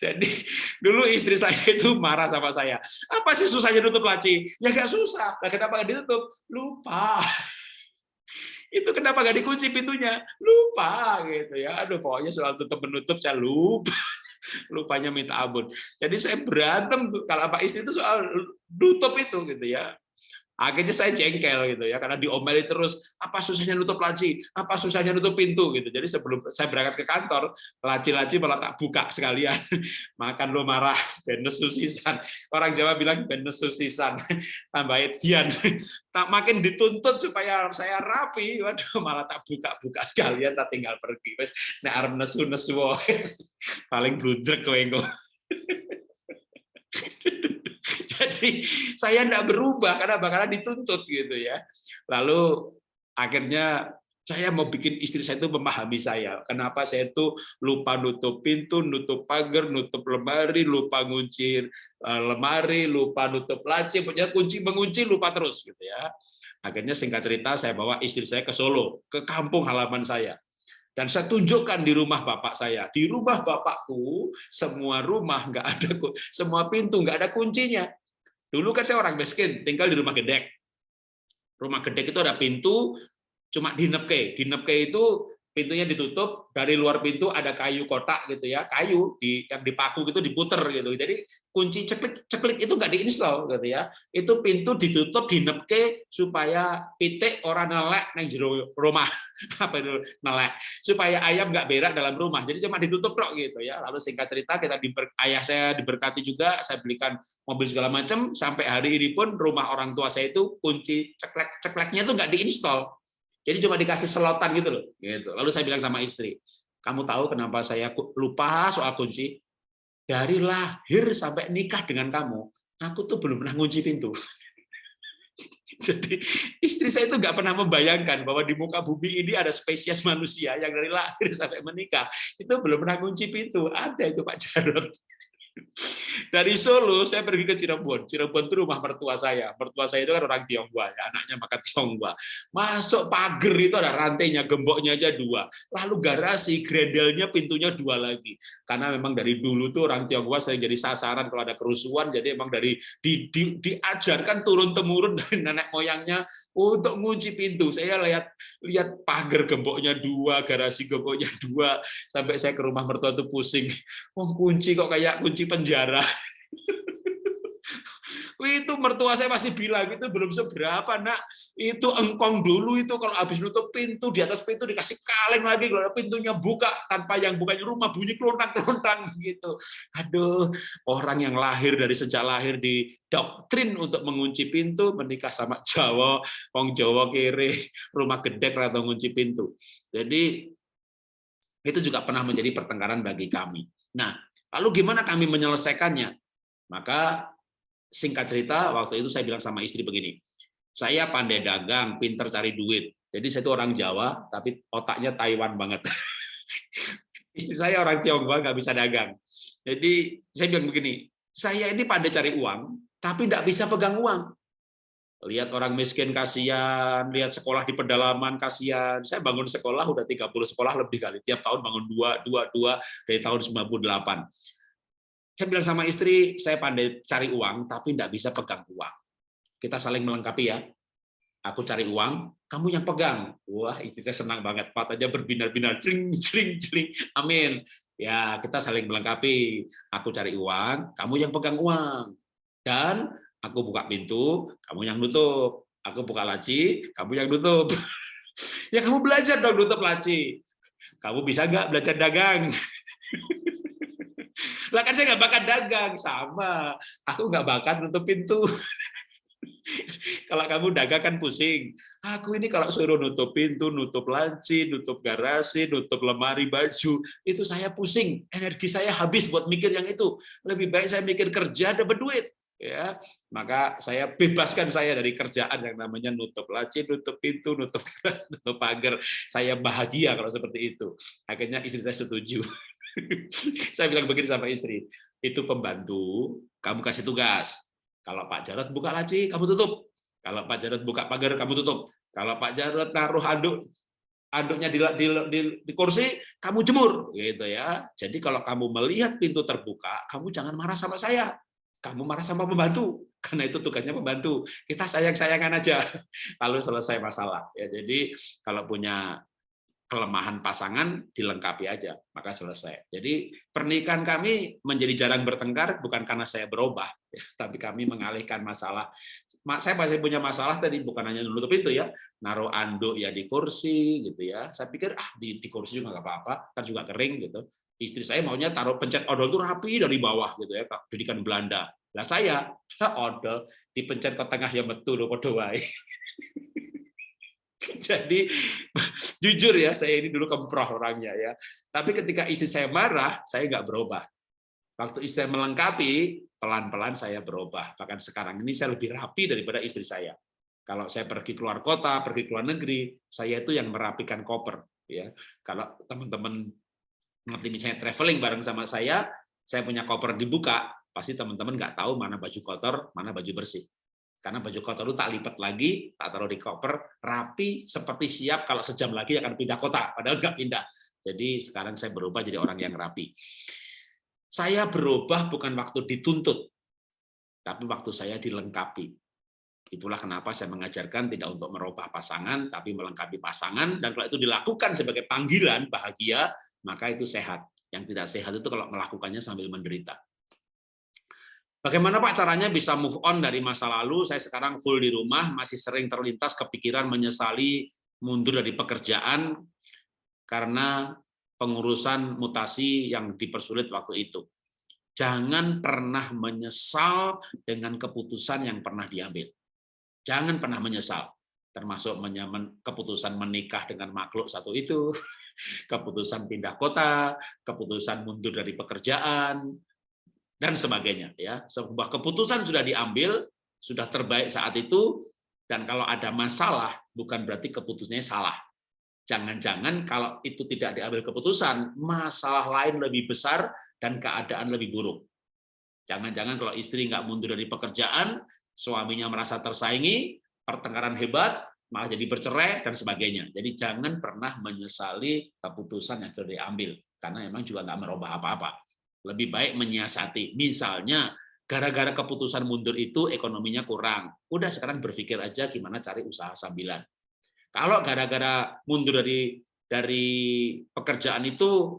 Jadi dulu istri saya itu marah sama saya. Apa sih susahnya nutup laci? Ya nggak susah. Nah, kenapa nggak ditutup? Lupa. Itu kenapa nggak dikunci pintunya? Lupa gitu ya. Aduh, pokoknya soal tutup menutup saya lupa lupanya minta ampun. Jadi saya berantem kalau apa istri itu soal tutup itu gitu ya. Akhirnya saya jengkel gitu ya karena diomeli terus apa susahnya nutup laci, apa susahnya nutup pintu gitu. Jadi sebelum saya berangkat ke kantor, laci-laci malah tak buka sekalian. Makan lo marah, benes susisan. Orang Jawa bilang benes susisan. Tambah edian. Tak makin dituntut supaya saya rapi, waduh malah tak buka-buka sekalian tak tinggal pergi. Wes nek arep nesu-nesu paling bludrek kowe Jadi saya tidak berubah karena bakalan dituntut gitu ya. Lalu akhirnya saya mau bikin istri saya itu memahami saya. Kenapa saya itu lupa nutup pintu, nutup pagar, nutup lemari, lupa ngunci eh, lemari, lupa nutup laci, punya kunci mengunci lupa terus gitu ya. Akhirnya singkat cerita saya bawa istri saya ke Solo, ke kampung halaman saya. Dan saya tunjukkan di rumah bapak saya. Di rumah bapakku, semua rumah nggak ada semua pintu nggak ada kuncinya. Dulu kan saya orang miskin, tinggal di rumah gedek. Rumah gedek itu ada pintu, cuma dinepke. Dinepke itu pintunya ditutup dari luar pintu ada kayu kotak gitu ya kayu di yang dipaku gitu diputer gitu. Jadi kunci ceklik ceklik itu nggak diinstal gitu ya. Itu pintu ditutup dinepke supaya pitik orang nelek neng jero rumah. Apa itu? Nelek. Supaya ayam nggak berak dalam rumah. Jadi cuma ditutup kok gitu ya. Lalu singkat cerita kita diber, ayah saya diberkati juga saya belikan mobil segala macam sampai hari ini pun rumah orang tua saya itu kunci ceklek cekleknya itu nggak diinstal jadi cuma dikasih selotan gitu loh. Gitu. Lalu saya bilang sama istri, kamu tahu kenapa saya lupa soal kunci? Dari lahir sampai nikah dengan kamu, aku tuh belum pernah kunci pintu. Jadi istri saya itu nggak pernah membayangkan bahwa di muka bumi ini ada spesies manusia yang dari lahir sampai menikah itu belum pernah kunci pintu. Ada itu Pak Jarod. Dari Solo saya pergi ke Cirebon. Cirebon itu rumah mertua saya. Mertua saya itu kan orang Tionghoa, ya, anaknya makan Tionghoa. Masuk pagar itu ada rantainya, gemboknya aja dua. Lalu garasi, gredelnya pintunya dua lagi. Karena memang dari dulu tuh orang Tionghoa saya jadi sasaran kalau ada kerusuhan. Jadi emang dari di, di, diajarkan turun temurun dari nenek moyangnya untuk ngunci pintu. Saya lihat lihat pagar gemboknya dua, garasi gemboknya dua, sampai saya ke rumah mertua itu pusing. Oh kunci kok kayak kunci penjara. itu mertua saya pasti bilang itu belum seberapa nak. Itu engkong dulu itu kalau habis nutup pintu di atas pintu dikasih kaleng lagi kalau pintunya buka tanpa yang bukanya rumah bunyi kelontang kelontang gitu. Aduh orang yang lahir dari sejak lahir di doktrin untuk mengunci pintu menikah sama Jawa Wong Jawa kiri rumah gedek atau mengunci pintu. Jadi itu juga pernah menjadi pertengkaran bagi kami. Nah lalu gimana kami menyelesaikannya maka singkat cerita, waktu itu saya bilang sama istri begini, saya pandai dagang, pinter cari duit. Jadi saya itu orang Jawa, tapi otaknya Taiwan banget. istri saya orang Tionghoa, nggak bisa dagang. Jadi saya bilang begini, saya ini pandai cari uang, tapi nggak bisa pegang uang. Lihat orang miskin kasihan, lihat sekolah di pedalaman kasihan. Saya bangun sekolah udah 30 sekolah lebih kali, tiap tahun bangun dua, dua, dua dari tahun 98. Saya bilang sama istri, saya pandai cari uang, tapi tidak bisa pegang uang. Kita saling melengkapi ya. Aku cari uang, kamu yang pegang. Wah, istri saya senang banget. Matanya berbinar-binar, cering, cering, cering. Amin. Ya, kita saling melengkapi. Aku cari uang, kamu yang pegang uang. Dan Aku buka pintu, kamu yang nutup. Aku buka laci, kamu yang nutup. ya kamu belajar dong nutup laci. Kamu bisa nggak belajar dagang? lah kan saya nggak bakat dagang, sama. Aku nggak bakat nutup pintu. kalau kamu dagang kan pusing. Aku ini kalau suruh nutup pintu, nutup laci, nutup garasi, nutup lemari baju, itu saya pusing. Energi saya habis buat mikir yang itu. Lebih baik saya mikir kerja dapat duit ya maka saya bebaskan saya dari kerjaan yang namanya nutup laci, nutup pintu, nutup nutup pagar. Saya bahagia kalau seperti itu. Akhirnya istri saya setuju. saya bilang begini sama istri, itu pembantu, kamu kasih tugas. Kalau Pak Jarod buka laci, kamu tutup. Kalau Pak Jarod buka pagar, kamu tutup. Kalau Pak Jarod naruh handuk anduknya di, di, di, di kursi, kamu jemur, gitu ya. Jadi kalau kamu melihat pintu terbuka, kamu jangan marah sama saya kamu marah sama pembantu. Karena itu tugasnya pembantu. Kita sayang sayangan aja. Lalu selesai masalah. Ya jadi kalau punya kelemahan pasangan dilengkapi aja. Maka selesai. Jadi pernikahan kami menjadi jarang bertengkar bukan karena saya berubah ya, tapi kami mengalihkan masalah. Saya masih punya masalah tadi bukan hanya nutup itu ya. Naruh anduk ya di kursi gitu ya. Saya pikir ah di, di kursi juga nggak apa-apa kan juga kering gitu istri saya maunya taruh pencet odol itu rapi dari bawah gitu ya pendidikan Belanda. Lah saya odol dipencet ke tengah yang betul wae. Jadi jujur ya saya ini dulu kemproh orangnya ya. Tapi ketika istri saya marah saya nggak berubah. Waktu istri saya melengkapi pelan-pelan saya berubah. Bahkan sekarang ini saya lebih rapi daripada istri saya. Kalau saya pergi keluar kota pergi keluar negeri saya itu yang merapikan koper ya. Kalau teman-teman ngerti misalnya traveling bareng sama saya, saya punya koper dibuka, pasti teman-teman nggak tahu mana baju kotor, mana baju bersih. Karena baju kotor itu tak lipat lagi, tak taruh di koper, rapi, seperti siap kalau sejam lagi akan pindah kota, padahal nggak pindah. Jadi sekarang saya berubah jadi orang yang rapi. Saya berubah bukan waktu dituntut, tapi waktu saya dilengkapi. Itulah kenapa saya mengajarkan tidak untuk merubah pasangan, tapi melengkapi pasangan, dan kalau itu dilakukan sebagai panggilan bahagia, maka itu sehat. Yang tidak sehat itu kalau melakukannya sambil menderita. Bagaimana Pak caranya bisa move on dari masa lalu? Saya sekarang full di rumah, masih sering terlintas kepikiran menyesali mundur dari pekerjaan karena pengurusan mutasi yang dipersulit waktu itu. Jangan pernah menyesal dengan keputusan yang pernah diambil. Jangan pernah menyesal termasuk keputusan menikah dengan makhluk satu itu, keputusan pindah kota, keputusan mundur dari pekerjaan, dan sebagainya. Ya, sebuah keputusan sudah diambil, sudah terbaik saat itu, dan kalau ada masalah, bukan berarti keputusannya salah. Jangan-jangan kalau itu tidak diambil keputusan, masalah lain lebih besar dan keadaan lebih buruk. Jangan-jangan kalau istri nggak mundur dari pekerjaan, suaminya merasa tersaingi, pertengkaran hebat, malah jadi bercerai dan sebagainya. Jadi jangan pernah menyesali keputusan yang sudah diambil karena memang juga nggak merubah apa-apa. Lebih baik menyiasati. Misalnya gara-gara keputusan mundur itu ekonominya kurang. Udah sekarang berpikir aja gimana cari usaha sambilan. Kalau gara-gara mundur dari dari pekerjaan itu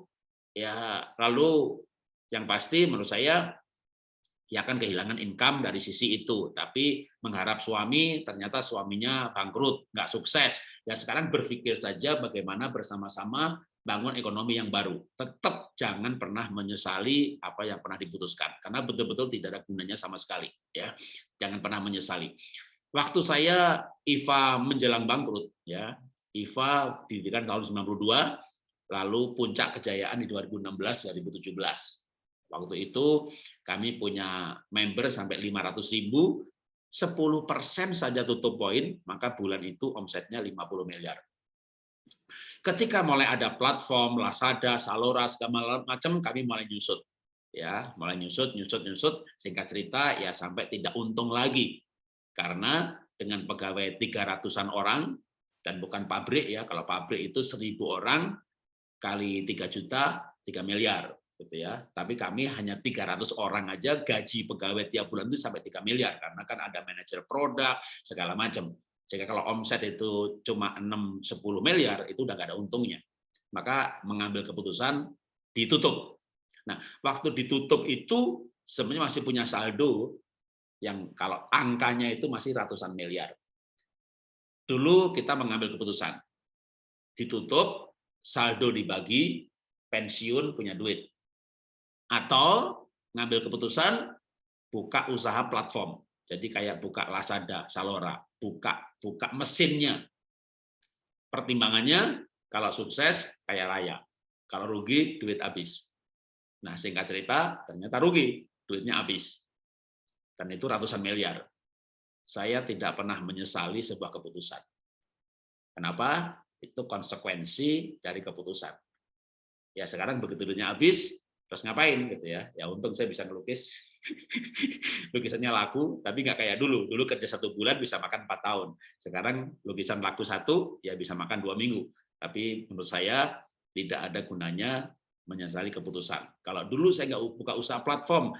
ya lalu yang pasti menurut saya ya akan kehilangan income dari sisi itu. Tapi mengharap suami, ternyata suaminya bangkrut, nggak sukses. Ya sekarang berpikir saja bagaimana bersama-sama bangun ekonomi yang baru. Tetap jangan pernah menyesali apa yang pernah diputuskan, karena betul-betul tidak ada gunanya sama sekali. Ya, jangan pernah menyesali. Waktu saya IFA menjelang bangkrut, ya IFA didirikan tahun 92, lalu puncak kejayaan di 2016-2017 Waktu itu kami punya member sampai 500 ribu, 10 persen saja tutup poin, maka bulan itu omsetnya 50 miliar. Ketika mulai ada platform, Lazada, Salora, segala macam, kami mulai nyusut. ya Mulai nyusut, nyusut, nyusut, singkat cerita, ya sampai tidak untung lagi. Karena dengan pegawai 300-an orang dan bukan pabrik ya. Kalau pabrik itu 1000 orang kali 3 juta 3 miliar gitu ya. Tapi kami hanya 300 orang aja gaji pegawai tiap bulan itu sampai 3 miliar karena kan ada manajer produk segala macam. Jika kalau omset itu cuma 6 10 miliar itu udah gak ada untungnya. Maka mengambil keputusan ditutup. Nah, waktu ditutup itu sebenarnya masih punya saldo yang kalau angkanya itu masih ratusan miliar. Dulu kita mengambil keputusan ditutup, saldo dibagi, pensiun punya duit. Atau ngambil keputusan buka usaha platform. Jadi kayak buka Lazada, Salora, buka buka mesinnya. Pertimbangannya kalau sukses kayak raya, kalau rugi duit habis. Nah, singkat cerita ternyata rugi, duitnya habis dan itu ratusan miliar. Saya tidak pernah menyesali sebuah keputusan. Kenapa? Itu konsekuensi dari keputusan. Ya sekarang begitu duitnya habis, terus ngapain gitu ya? Ya untung saya bisa ngelukis, lukisannya laku, tapi nggak kayak dulu. Dulu kerja satu bulan bisa makan empat tahun. Sekarang lukisan laku satu, ya bisa makan dua minggu. Tapi menurut saya tidak ada gunanya menyesali keputusan. Kalau dulu saya nggak buka usaha platform,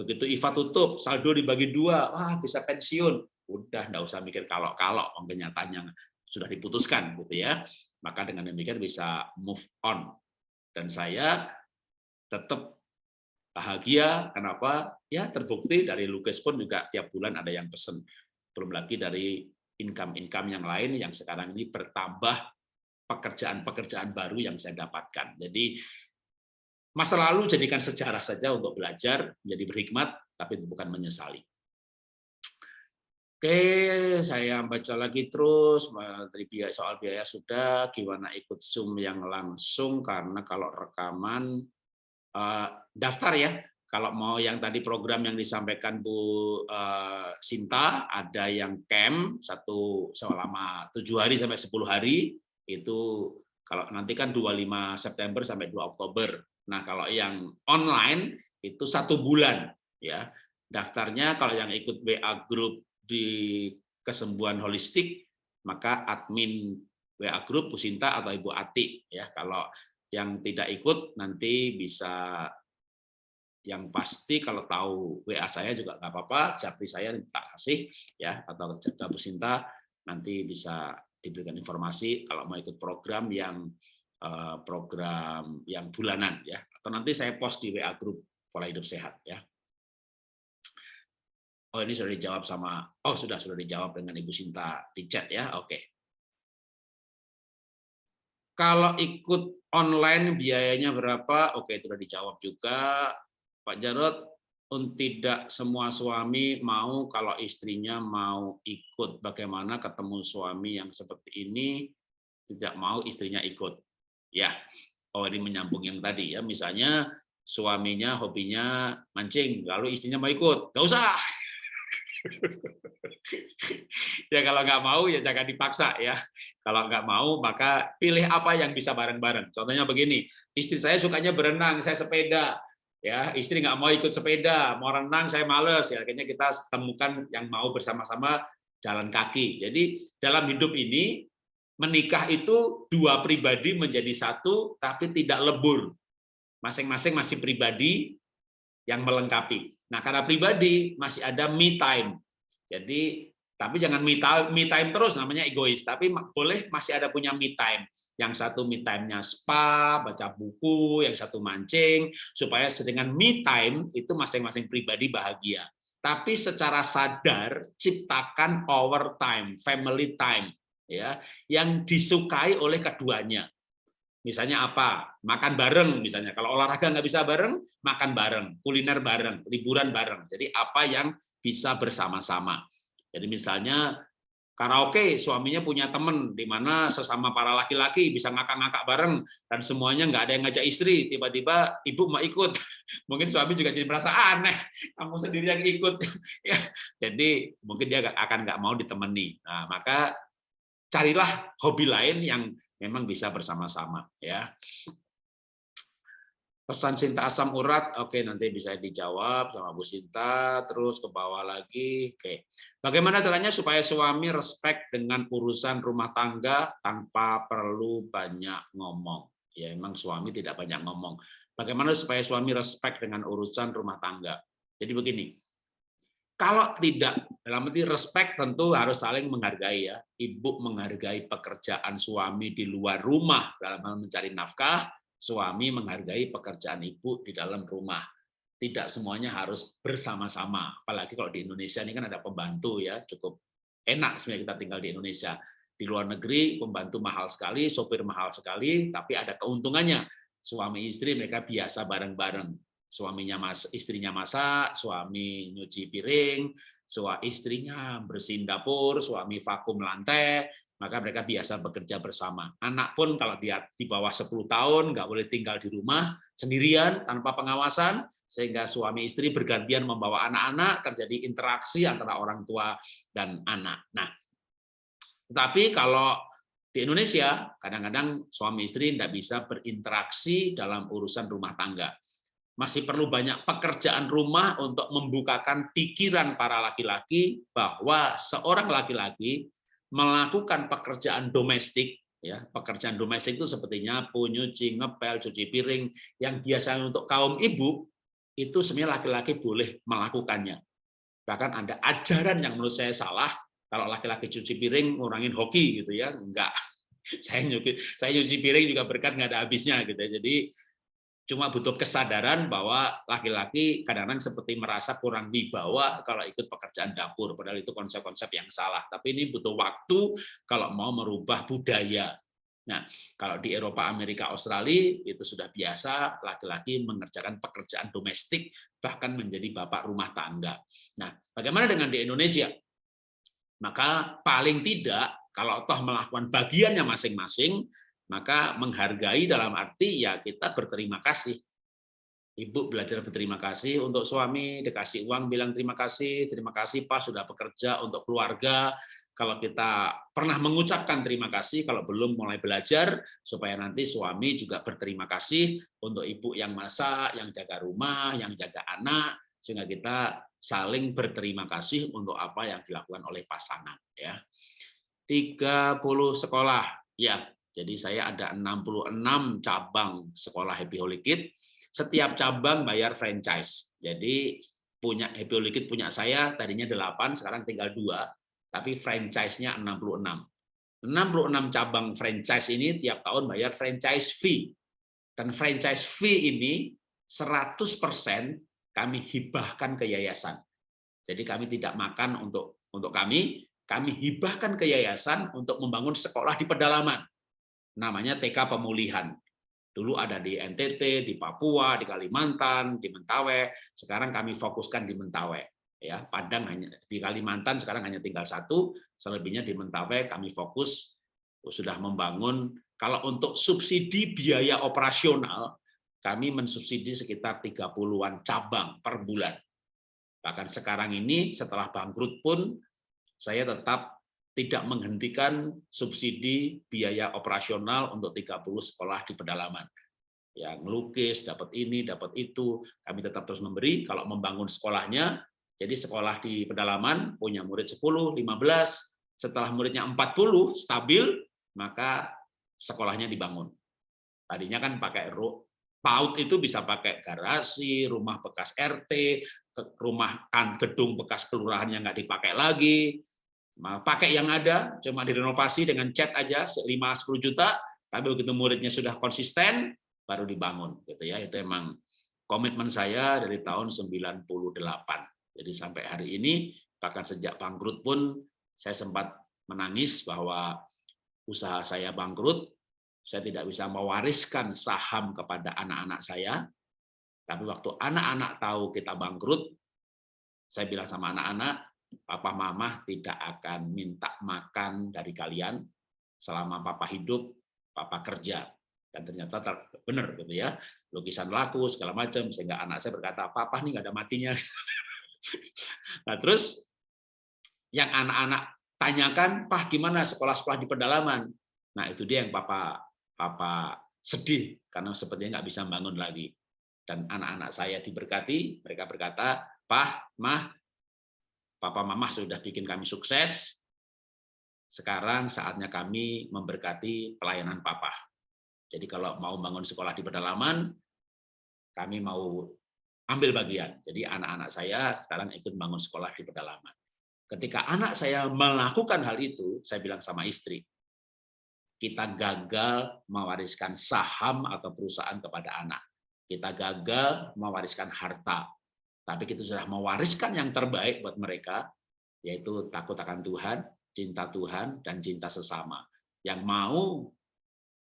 Begitu IVA tutup, saldo dibagi dua, wah bisa pensiun. Udah, nggak usah mikir kalau-kalau, kenyataannya sudah diputuskan gitu ya. Maka dengan demikian bisa move on. Dan saya tetap bahagia. Kenapa? Ya terbukti dari Lukis pun juga tiap bulan ada yang pesen. Belum lagi dari income-income yang lain yang sekarang ini bertambah pekerjaan-pekerjaan baru yang saya dapatkan. Jadi Masa lalu jadikan sejarah saja untuk belajar, menjadi berhikmat, tapi bukan menyesali. Oke, saya baca lagi terus. Soal biaya sudah, gimana ikut Zoom yang langsung karena kalau rekaman daftar ya. Kalau mau yang tadi program yang disampaikan Bu uh, Sinta, ada yang camp satu selama tujuh hari sampai 10 hari itu kalau nanti kan 25 September sampai 2 Oktober Nah, kalau yang online itu satu bulan ya. Daftarnya kalau yang ikut WA group di kesembuhan holistik maka admin WA group Pusinta atau Ibu Ati ya. Kalau yang tidak ikut nanti bisa yang pasti kalau tahu WA saya juga nggak apa-apa, japri saya tak kasih ya atau jaga Pusinta nanti bisa diberikan informasi kalau mau ikut program yang Eh, program yang bulanan ya atau nanti saya post di WA grup pola hidup sehat ya. Oh ini sudah dijawab sama oh sudah sudah dijawab dengan Ibu Sinta di chat ya. Oke. Kalau ikut online biayanya berapa? Oke, itu sudah dijawab juga. Pak Jarot, tidak semua suami mau kalau istrinya mau ikut. Bagaimana ketemu suami yang seperti ini tidak mau istrinya ikut? Ya, oh ini menyambung yang tadi ya. Misalnya suaminya hobinya mancing, lalu istrinya mau ikut, nggak usah. ya kalau nggak mau ya jangan dipaksa ya. Kalau nggak mau maka pilih apa yang bisa bareng-bareng. Contohnya begini, istri saya sukanya berenang, saya sepeda. Ya, istri nggak mau ikut sepeda, mau renang saya males. Ya, akhirnya kita temukan yang mau bersama-sama jalan kaki. Jadi dalam hidup ini menikah itu dua pribadi menjadi satu, tapi tidak lebur. Masing-masing masih pribadi yang melengkapi. Nah, karena pribadi masih ada me time. Jadi, tapi jangan me time, me time terus, namanya egois. Tapi boleh masih ada punya me time. Yang satu me time-nya spa, baca buku, yang satu mancing, supaya dengan me time itu masing-masing pribadi bahagia. Tapi secara sadar, ciptakan overtime, family time ya yang disukai oleh keduanya. Misalnya apa? Makan bareng misalnya. Kalau olahraga nggak bisa bareng, makan bareng, kuliner bareng, liburan bareng. Jadi apa yang bisa bersama-sama. Jadi misalnya karaoke, suaminya punya temen di mana sesama para laki-laki bisa ngakak-ngakak bareng dan semuanya nggak ada yang ngajak istri. Tiba-tiba ibu mau ikut, mungkin suami juga jadi merasa aneh, kamu sendiri yang ikut. ya, jadi mungkin dia akan nggak mau ditemani. Nah, maka carilah hobi lain yang memang bisa bersama-sama ya. Pesan cinta asam urat, oke nanti bisa dijawab sama Bu Sinta, terus ke bawah lagi. Oke, bagaimana caranya supaya suami respect dengan urusan rumah tangga tanpa perlu banyak ngomong? Ya emang suami tidak banyak ngomong. Bagaimana supaya suami respect dengan urusan rumah tangga? Jadi begini, kalau tidak dalam arti respect tentu harus saling menghargai ya. Ibu menghargai pekerjaan suami di luar rumah dalam hal mencari nafkah, suami menghargai pekerjaan ibu di dalam rumah. Tidak semuanya harus bersama-sama. Apalagi kalau di Indonesia ini kan ada pembantu ya, cukup enak sebenarnya kita tinggal di Indonesia. Di luar negeri pembantu mahal sekali, sopir mahal sekali, tapi ada keuntungannya. Suami istri mereka biasa bareng-bareng. Suaminya mas, istrinya masak, suami nyuci piring, suami istrinya bersihin dapur, suami vakum lantai, maka mereka biasa bekerja bersama. Anak pun kalau dia di bawah 10 tahun nggak boleh tinggal di rumah sendirian tanpa pengawasan, sehingga suami istri bergantian membawa anak-anak, terjadi interaksi antara orang tua dan anak. Nah, tetapi kalau di Indonesia, kadang-kadang suami istri tidak bisa berinteraksi dalam urusan rumah tangga. Masih perlu banyak pekerjaan rumah untuk membukakan pikiran para laki-laki bahwa seorang laki-laki melakukan pekerjaan domestik ya pekerjaan domestik itu seperti nyapu, nyuci, ngepel, cuci piring yang biasanya untuk kaum ibu itu sebenarnya laki-laki boleh melakukannya. Bahkan ada ajaran yang menurut saya salah kalau laki-laki cuci piring ngurangin hoki gitu ya. Enggak. Saya nyuci saya nyuci piring juga berkat nggak ada habisnya gitu ya. Jadi cuma butuh kesadaran bahwa laki-laki kadang-kadang seperti merasa kurang dibawa kalau ikut pekerjaan dapur, padahal itu konsep-konsep yang salah. Tapi ini butuh waktu kalau mau merubah budaya. Nah, kalau di Eropa, Amerika, Australia itu sudah biasa laki-laki mengerjakan pekerjaan domestik bahkan menjadi bapak rumah tangga. Nah, bagaimana dengan di Indonesia? Maka paling tidak kalau toh melakukan bagiannya masing-masing, maka menghargai dalam arti ya kita berterima kasih. Ibu belajar berterima kasih untuk suami, dikasih uang bilang terima kasih, terima kasih Pak sudah bekerja untuk keluarga. Kalau kita pernah mengucapkan terima kasih, kalau belum mulai belajar, supaya nanti suami juga berterima kasih untuk ibu yang masak, yang jaga rumah, yang jaga anak, sehingga kita saling berterima kasih untuk apa yang dilakukan oleh pasangan. Ya, 30 sekolah, ya jadi saya ada 66 cabang sekolah Happy Holy Kid. Setiap cabang bayar franchise. Jadi punya Happy Holy Kid punya saya tadinya 8, sekarang tinggal dua, tapi franchise-nya 66. 66 cabang franchise ini tiap tahun bayar franchise fee. Dan franchise fee ini 100% kami hibahkan ke yayasan. Jadi kami tidak makan untuk untuk kami, kami hibahkan ke yayasan untuk membangun sekolah di pedalaman namanya TK Pemulihan. Dulu ada di NTT, di Papua, di Kalimantan, di Mentawai. Sekarang kami fokuskan di Mentawai. Ya, Padang hanya di Kalimantan sekarang hanya tinggal satu, selebihnya di Mentawai kami fokus sudah membangun. Kalau untuk subsidi biaya operasional, kami mensubsidi sekitar 30-an cabang per bulan. Bahkan sekarang ini setelah bangkrut pun saya tetap tidak menghentikan subsidi biaya operasional untuk 30 sekolah di pedalaman. Yang lukis, dapat ini, dapat itu, kami tetap terus memberi. Kalau membangun sekolahnya, jadi sekolah di pedalaman punya murid 10, 15, setelah muridnya 40 stabil, maka sekolahnya dibangun. Tadinya kan pakai PAUD itu bisa pakai garasi, rumah bekas RT, rumah kan gedung bekas kelurahan yang nggak dipakai lagi, pakai yang ada, cuma direnovasi dengan cat aja 5-10 juta, tapi begitu muridnya sudah konsisten, baru dibangun. gitu ya Itu emang komitmen saya dari tahun 98. Jadi sampai hari ini, bahkan sejak bangkrut pun, saya sempat menangis bahwa usaha saya bangkrut, saya tidak bisa mewariskan saham kepada anak-anak saya, tapi waktu anak-anak tahu kita bangkrut, saya bilang sama anak-anak, papa mama tidak akan minta makan dari kalian selama papa hidup, papa kerja. Dan ternyata benar gitu ya, lukisan laku segala macam sehingga anak saya berkata, "Papa nih nggak ada matinya." nah, terus yang anak-anak tanyakan, "Pah, gimana sekolah-sekolah di pedalaman?" Nah, itu dia yang papa papa sedih karena sepertinya nggak bisa bangun lagi. dan anak-anak saya diberkati, mereka berkata, Pak, Mah, Papa Mama sudah bikin kami sukses, sekarang saatnya kami memberkati pelayanan Papa. Jadi kalau mau bangun sekolah di pedalaman, kami mau ambil bagian. Jadi anak-anak saya sekarang ikut bangun sekolah di pedalaman. Ketika anak saya melakukan hal itu, saya bilang sama istri, kita gagal mewariskan saham atau perusahaan kepada anak. Kita gagal mewariskan harta. Tapi kita sudah mewariskan yang terbaik buat mereka, yaitu takut akan Tuhan, cinta Tuhan, dan cinta sesama. Yang mau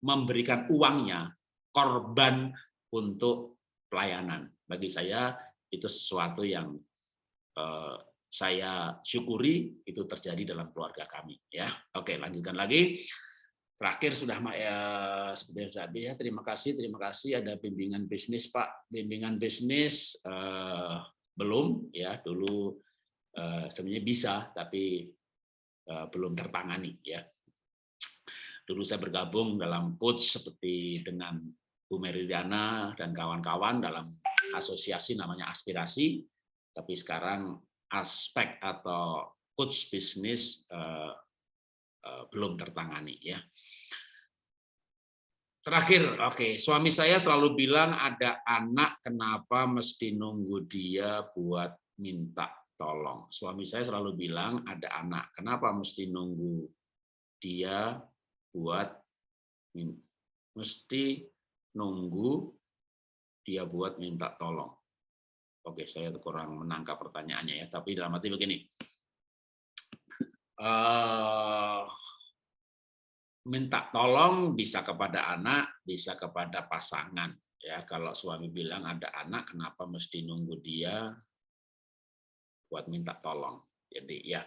memberikan uangnya, korban untuk pelayanan. Bagi saya, itu sesuatu yang eh, saya syukuri itu terjadi dalam keluarga kami ya oke lanjutkan lagi terakhir sudah ya seperti saya ya terima kasih terima kasih. Ada bimbingan bisnis Pak. Bimbingan bisnis eh, belum ya. Dulu eh, sebenarnya bisa tapi eh, belum tertangani ya. Dulu saya bergabung dalam coach seperti dengan Bu Meridiana dan kawan-kawan dalam asosiasi namanya aspirasi. Tapi sekarang aspek atau coach bisnis uh, belum tertangani ya. Terakhir, oke, okay. suami saya selalu bilang ada anak kenapa mesti nunggu dia buat minta tolong. Suami saya selalu bilang ada anak kenapa mesti nunggu dia buat mesti nunggu dia buat minta tolong. Oke, saya kurang menangkap pertanyaannya ya, tapi dalam arti begini. Uh, minta tolong bisa kepada anak, bisa kepada pasangan. Ya, kalau suami bilang ada anak, kenapa mesti nunggu dia buat minta tolong? Jadi ya,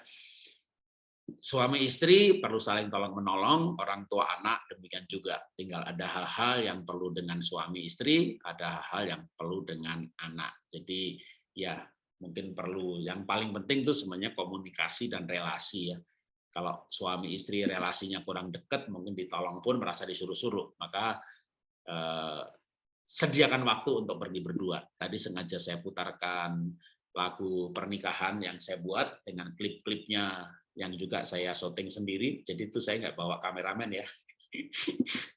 suami istri perlu saling tolong menolong, orang tua anak demikian juga. Tinggal ada hal-hal yang perlu dengan suami istri, ada hal-hal yang perlu dengan anak. Jadi ya mungkin perlu yang paling penting itu sebenarnya komunikasi dan relasi ya. Kalau suami istri relasinya kurang dekat, mungkin ditolong pun merasa disuruh-suruh. Maka eh, sediakan waktu untuk pergi berdua. Tadi sengaja saya putarkan lagu pernikahan yang saya buat dengan klip-klipnya yang juga saya syuting sendiri. Jadi itu saya nggak bawa kameramen ya.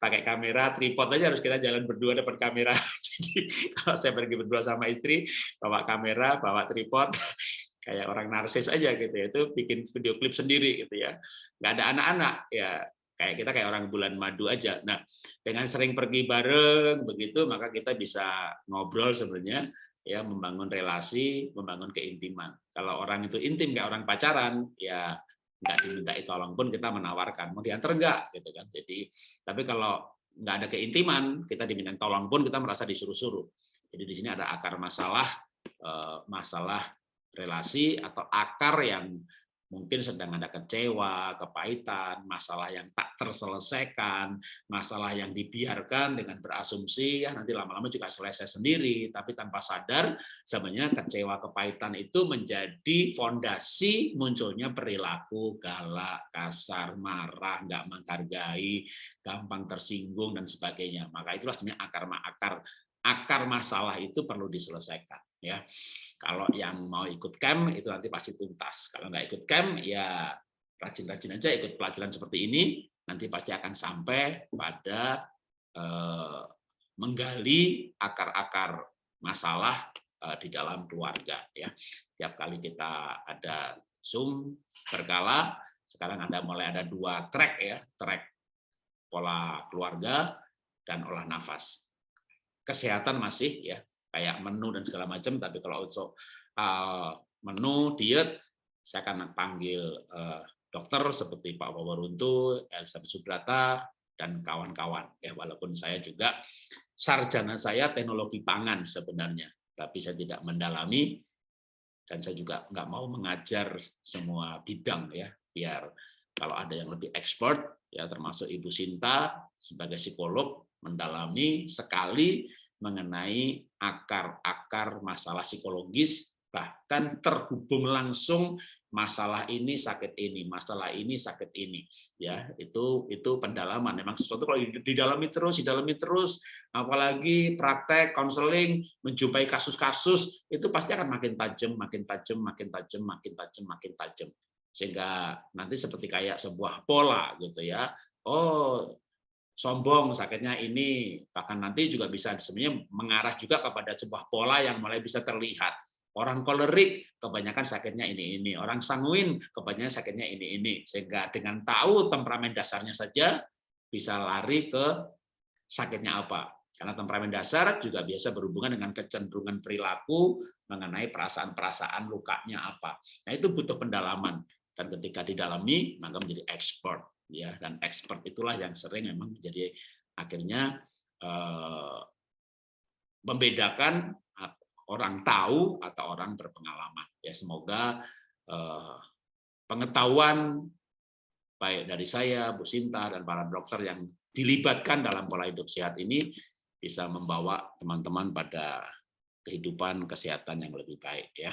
Pakai kamera tripod aja harus kita jalan berdua depan kamera. Jadi kalau saya pergi berdua sama istri, bawa kamera, bawa tripod, kayak orang narsis aja gitu ya. Itu bikin video klip sendiri gitu ya. Nggak ada anak-anak ya kayak kita kayak orang bulan madu aja. Nah, dengan sering pergi bareng begitu maka kita bisa ngobrol sebenarnya ya membangun relasi, membangun keintiman. Kalau orang itu intim kayak orang pacaran, ya nggak dimintai tolong pun kita menawarkan mau diantar enggak gitu kan. Jadi tapi kalau nggak ada keintiman kita diminta tolong pun kita merasa disuruh-suruh. Jadi di sini ada akar masalah eh, masalah relasi atau akar yang mungkin sedang ada kecewa, kepahitan, masalah yang tak terselesaikan, masalah yang dibiarkan dengan berasumsi ya nanti lama-lama juga selesai sendiri, tapi tanpa sadar sebenarnya kecewa, kepahitan itu menjadi fondasi munculnya perilaku galak, kasar, marah, nggak menghargai, gampang tersinggung dan sebagainya. Maka itulah sebenarnya akar-akar akar masalah itu perlu diselesaikan ya. Kalau yang mau ikut camp itu nanti pasti tuntas. Kalau nggak ikut camp ya rajin-rajin aja ikut pelajaran seperti ini, nanti pasti akan sampai pada eh, menggali akar-akar masalah eh, di dalam keluarga ya. Tiap kali kita ada Zoom berkala, sekarang ada mulai ada dua track ya, track pola keluarga dan olah nafas. Kesehatan masih ya, kayak menu dan segala macam tapi kalau untuk uh, menu diet saya akan panggil uh, dokter seperti Pak Wawaruntu, Elizabeth Subrata dan kawan-kawan. Ya walaupun saya juga sarjana saya teknologi pangan sebenarnya tapi saya tidak mendalami dan saya juga nggak mau mengajar semua bidang ya. Biar kalau ada yang lebih expert ya termasuk Ibu Sinta sebagai psikolog mendalami sekali mengenai akar-akar masalah psikologis bahkan terhubung langsung masalah ini sakit ini masalah ini sakit ini. Ya itu itu pendalaman. Memang sesuatu kalau didalami terus didalami terus apalagi praktek konseling menjumpai kasus-kasus itu pasti akan makin tajam makin tajam makin tajam makin tajam makin tajam. Sehingga nanti seperti kayak sebuah pola gitu ya. Oh sombong sakitnya ini bahkan nanti juga bisa sebenarnya mengarah juga kepada sebuah pola yang mulai bisa terlihat Orang kolerik kebanyakan sakitnya ini ini, orang sanguin kebanyakan sakitnya ini ini. Sehingga dengan tahu temperamen dasarnya saja bisa lari ke sakitnya apa. Karena temperamen dasar juga biasa berhubungan dengan kecenderungan perilaku mengenai perasaan-perasaan lukanya apa. Nah, itu butuh pendalaman dan ketika didalami maka menjadi expert ya dan expert itulah yang sering memang menjadi akhirnya eh, membedakan orang tahu atau orang berpengalaman. Ya semoga eh, pengetahuan baik dari saya, Bu Sinta dan para dokter yang dilibatkan dalam pola hidup sehat ini bisa membawa teman-teman pada kehidupan kesehatan yang lebih baik ya.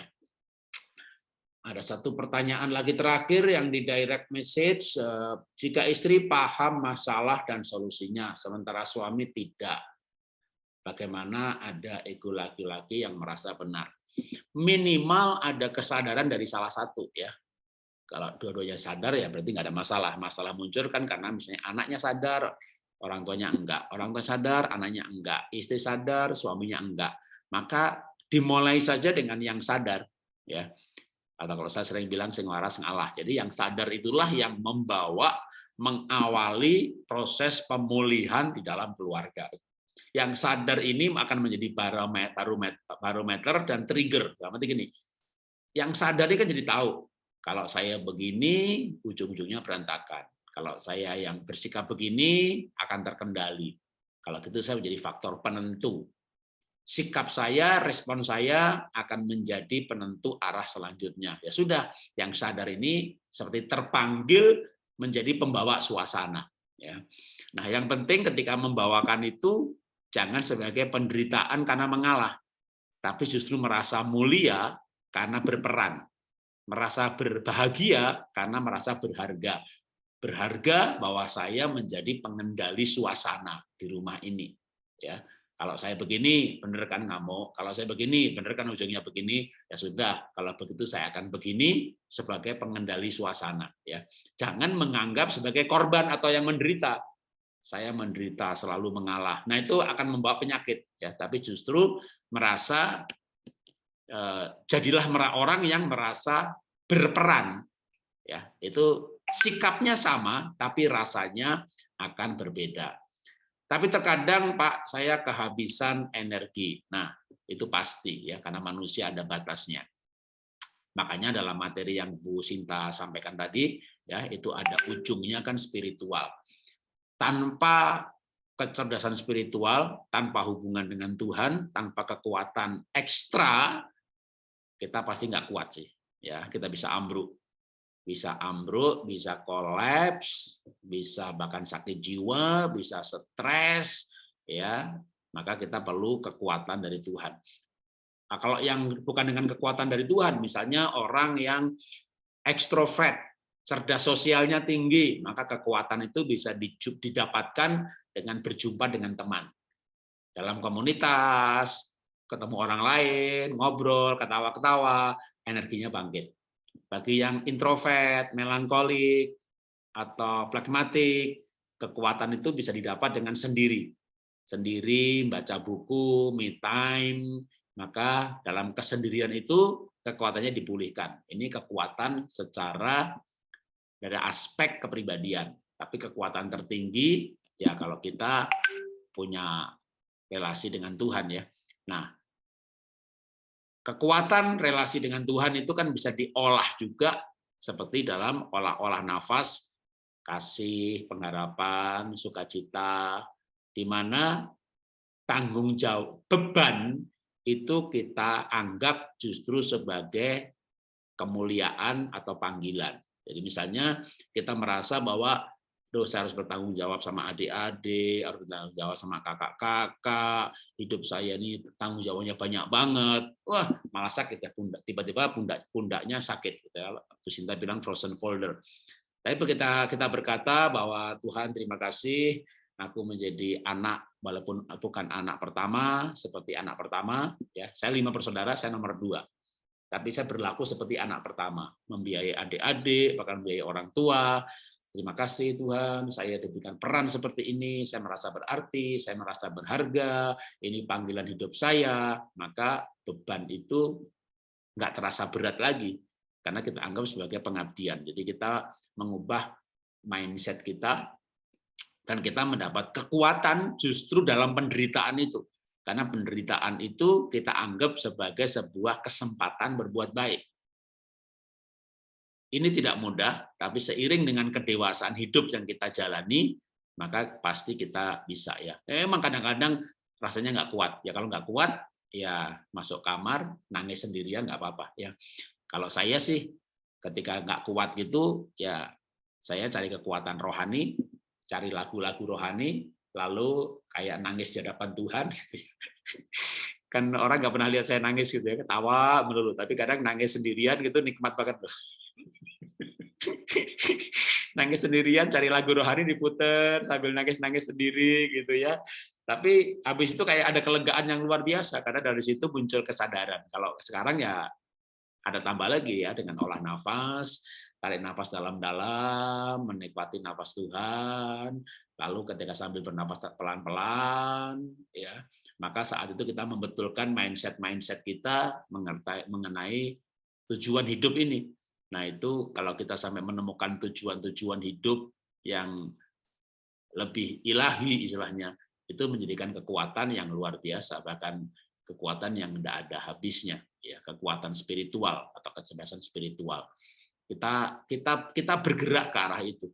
Ada satu pertanyaan lagi terakhir yang di direct message, eh, jika istri paham masalah dan solusinya, sementara suami tidak, bagaimana ada ego laki-laki yang merasa benar. Minimal ada kesadaran dari salah satu ya. Kalau dua-duanya sadar ya berarti nggak ada masalah. Masalah muncul kan karena misalnya anaknya sadar, orang tuanya enggak. Orang tua sadar, anaknya enggak. Istri sadar, suaminya enggak. Maka dimulai saja dengan yang sadar ya. Atau kalau saya sering bilang sing waras sing Allah. Jadi yang sadar itulah yang membawa mengawali proses pemulihan di dalam keluarga yang sadar ini akan menjadi barometer, barometer dan trigger. Berarti gini, yang sadar ini kan jadi tahu kalau saya begini ujung-ujungnya berantakan. Kalau saya yang bersikap begini akan terkendali. Kalau gitu saya menjadi faktor penentu. Sikap saya, respon saya akan menjadi penentu arah selanjutnya. Ya sudah, yang sadar ini seperti terpanggil menjadi pembawa suasana. Ya. Nah, yang penting ketika membawakan itu Jangan sebagai penderitaan karena mengalah, tapi justru merasa mulia karena berperan, merasa berbahagia karena merasa berharga. Berharga bahwa saya menjadi pengendali suasana di rumah ini. Ya, kalau saya begini, benar kan nggak mau. Kalau saya begini, benar kan ujungnya begini. Ya sudah, kalau begitu saya akan begini sebagai pengendali suasana. Ya, jangan menganggap sebagai korban atau yang menderita saya menderita selalu mengalah. Nah itu akan membawa penyakit ya, tapi justru merasa eh, jadilah orang yang merasa berperan ya. Itu sikapnya sama tapi rasanya akan berbeda. Tapi terkadang Pak saya kehabisan energi. Nah, itu pasti ya karena manusia ada batasnya. Makanya dalam materi yang Bu Sinta sampaikan tadi ya itu ada ujungnya kan spiritual tanpa kecerdasan spiritual, tanpa hubungan dengan Tuhan, tanpa kekuatan ekstra, kita pasti nggak kuat sih. Ya, kita bisa ambruk, bisa ambruk, bisa kolaps, bisa bahkan sakit jiwa, bisa stres, ya. Maka kita perlu kekuatan dari Tuhan. Nah, kalau yang bukan dengan kekuatan dari Tuhan, misalnya orang yang ekstrovert, cerdas sosialnya tinggi, maka kekuatan itu bisa didapatkan dengan berjumpa dengan teman. Dalam komunitas, ketemu orang lain, ngobrol, ketawa-ketawa, energinya bangkit. Bagi yang introvert, melankolik, atau pragmatik, kekuatan itu bisa didapat dengan sendiri. Sendiri, baca buku, me time, maka dalam kesendirian itu kekuatannya dipulihkan. Ini kekuatan secara dari aspek kepribadian. Tapi kekuatan tertinggi ya kalau kita punya relasi dengan Tuhan ya. Nah, kekuatan relasi dengan Tuhan itu kan bisa diolah juga seperti dalam olah-olah nafas, kasih, pengharapan, sukacita, di mana tanggung jawab beban itu kita anggap justru sebagai kemuliaan atau panggilan. Jadi misalnya kita merasa bahwa Duh, saya harus bertanggung jawab sama adik-adik, harus bertanggung jawab sama kakak-kakak, hidup saya ini tanggung jawabnya banyak banget. Wah, malah sakit ya pundak. Tiba-tiba pundak pundaknya sakit gitu ya. Bu Sinta bilang frozen folder. Tapi kita kita berkata bahwa Tuhan terima kasih aku menjadi anak walaupun bukan anak pertama seperti anak pertama ya. Saya lima bersaudara, saya nomor dua tapi saya berlaku seperti anak pertama, membiayai adik-adik, bahkan membiayai orang tua, Terima kasih Tuhan, saya diberikan peran seperti ini, saya merasa berarti, saya merasa berharga, ini panggilan hidup saya, maka beban itu nggak terasa berat lagi, karena kita anggap sebagai pengabdian. Jadi kita mengubah mindset kita, dan kita mendapat kekuatan justru dalam penderitaan itu. Karena penderitaan itu kita anggap sebagai sebuah kesempatan berbuat baik. Ini tidak mudah, tapi seiring dengan kedewasaan hidup yang kita jalani, maka pasti kita bisa ya. Emang kadang-kadang rasanya nggak kuat. Ya kalau nggak kuat, ya masuk kamar, nangis sendirian nggak apa-apa ya. Kalau saya sih ketika nggak kuat gitu, ya saya cari kekuatan rohani, cari lagu-lagu rohani, lalu kayak nangis di hadapan Tuhan. Gitu ya. kan orang nggak pernah lihat saya nangis gitu ya, ketawa melulu. Tapi kadang nangis sendirian gitu nikmat banget loh. nangis sendirian cari lagu rohani diputer sambil nangis-nangis sendiri gitu ya. Tapi habis itu kayak ada kelegaan yang luar biasa karena dari situ muncul kesadaran. Kalau sekarang ya ada tambah lagi ya dengan olah nafas, tarik nafas dalam-dalam, menikmati nafas Tuhan, lalu ketika sambil bernapas pelan-pelan, ya, maka saat itu kita membetulkan mindset-mindset kita mengenai tujuan hidup ini. Nah, itu kalau kita sampai menemukan tujuan-tujuan hidup yang lebih ilahi istilahnya, itu menjadikan kekuatan yang luar biasa, bahkan kekuatan yang tidak ada habisnya, ya kekuatan spiritual atau kecerdasan spiritual. Kita kita kita bergerak ke arah itu.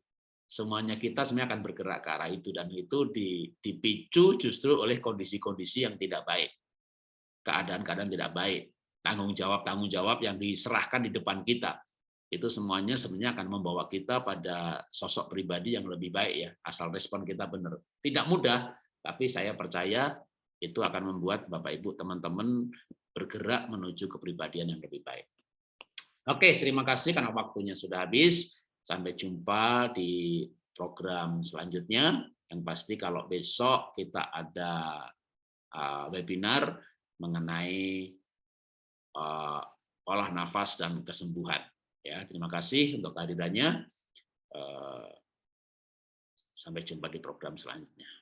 Semuanya kita semuanya akan bergerak ke arah itu dan itu dipicu justru oleh kondisi-kondisi yang tidak baik, keadaan-keadaan tidak baik, tanggung jawab tanggung jawab yang diserahkan di depan kita itu semuanya sebenarnya akan membawa kita pada sosok pribadi yang lebih baik ya, asal respon kita benar. Tidak mudah, tapi saya percaya itu akan membuat Bapak Ibu teman-teman bergerak menuju kepribadian yang lebih baik. Oke, terima kasih karena waktunya sudah habis. Sampai jumpa di program selanjutnya. Yang pasti kalau besok kita ada uh, webinar mengenai uh, olah nafas dan kesembuhan. Ya, terima kasih untuk kehadirannya. Eh, sampai jumpa di program selanjutnya.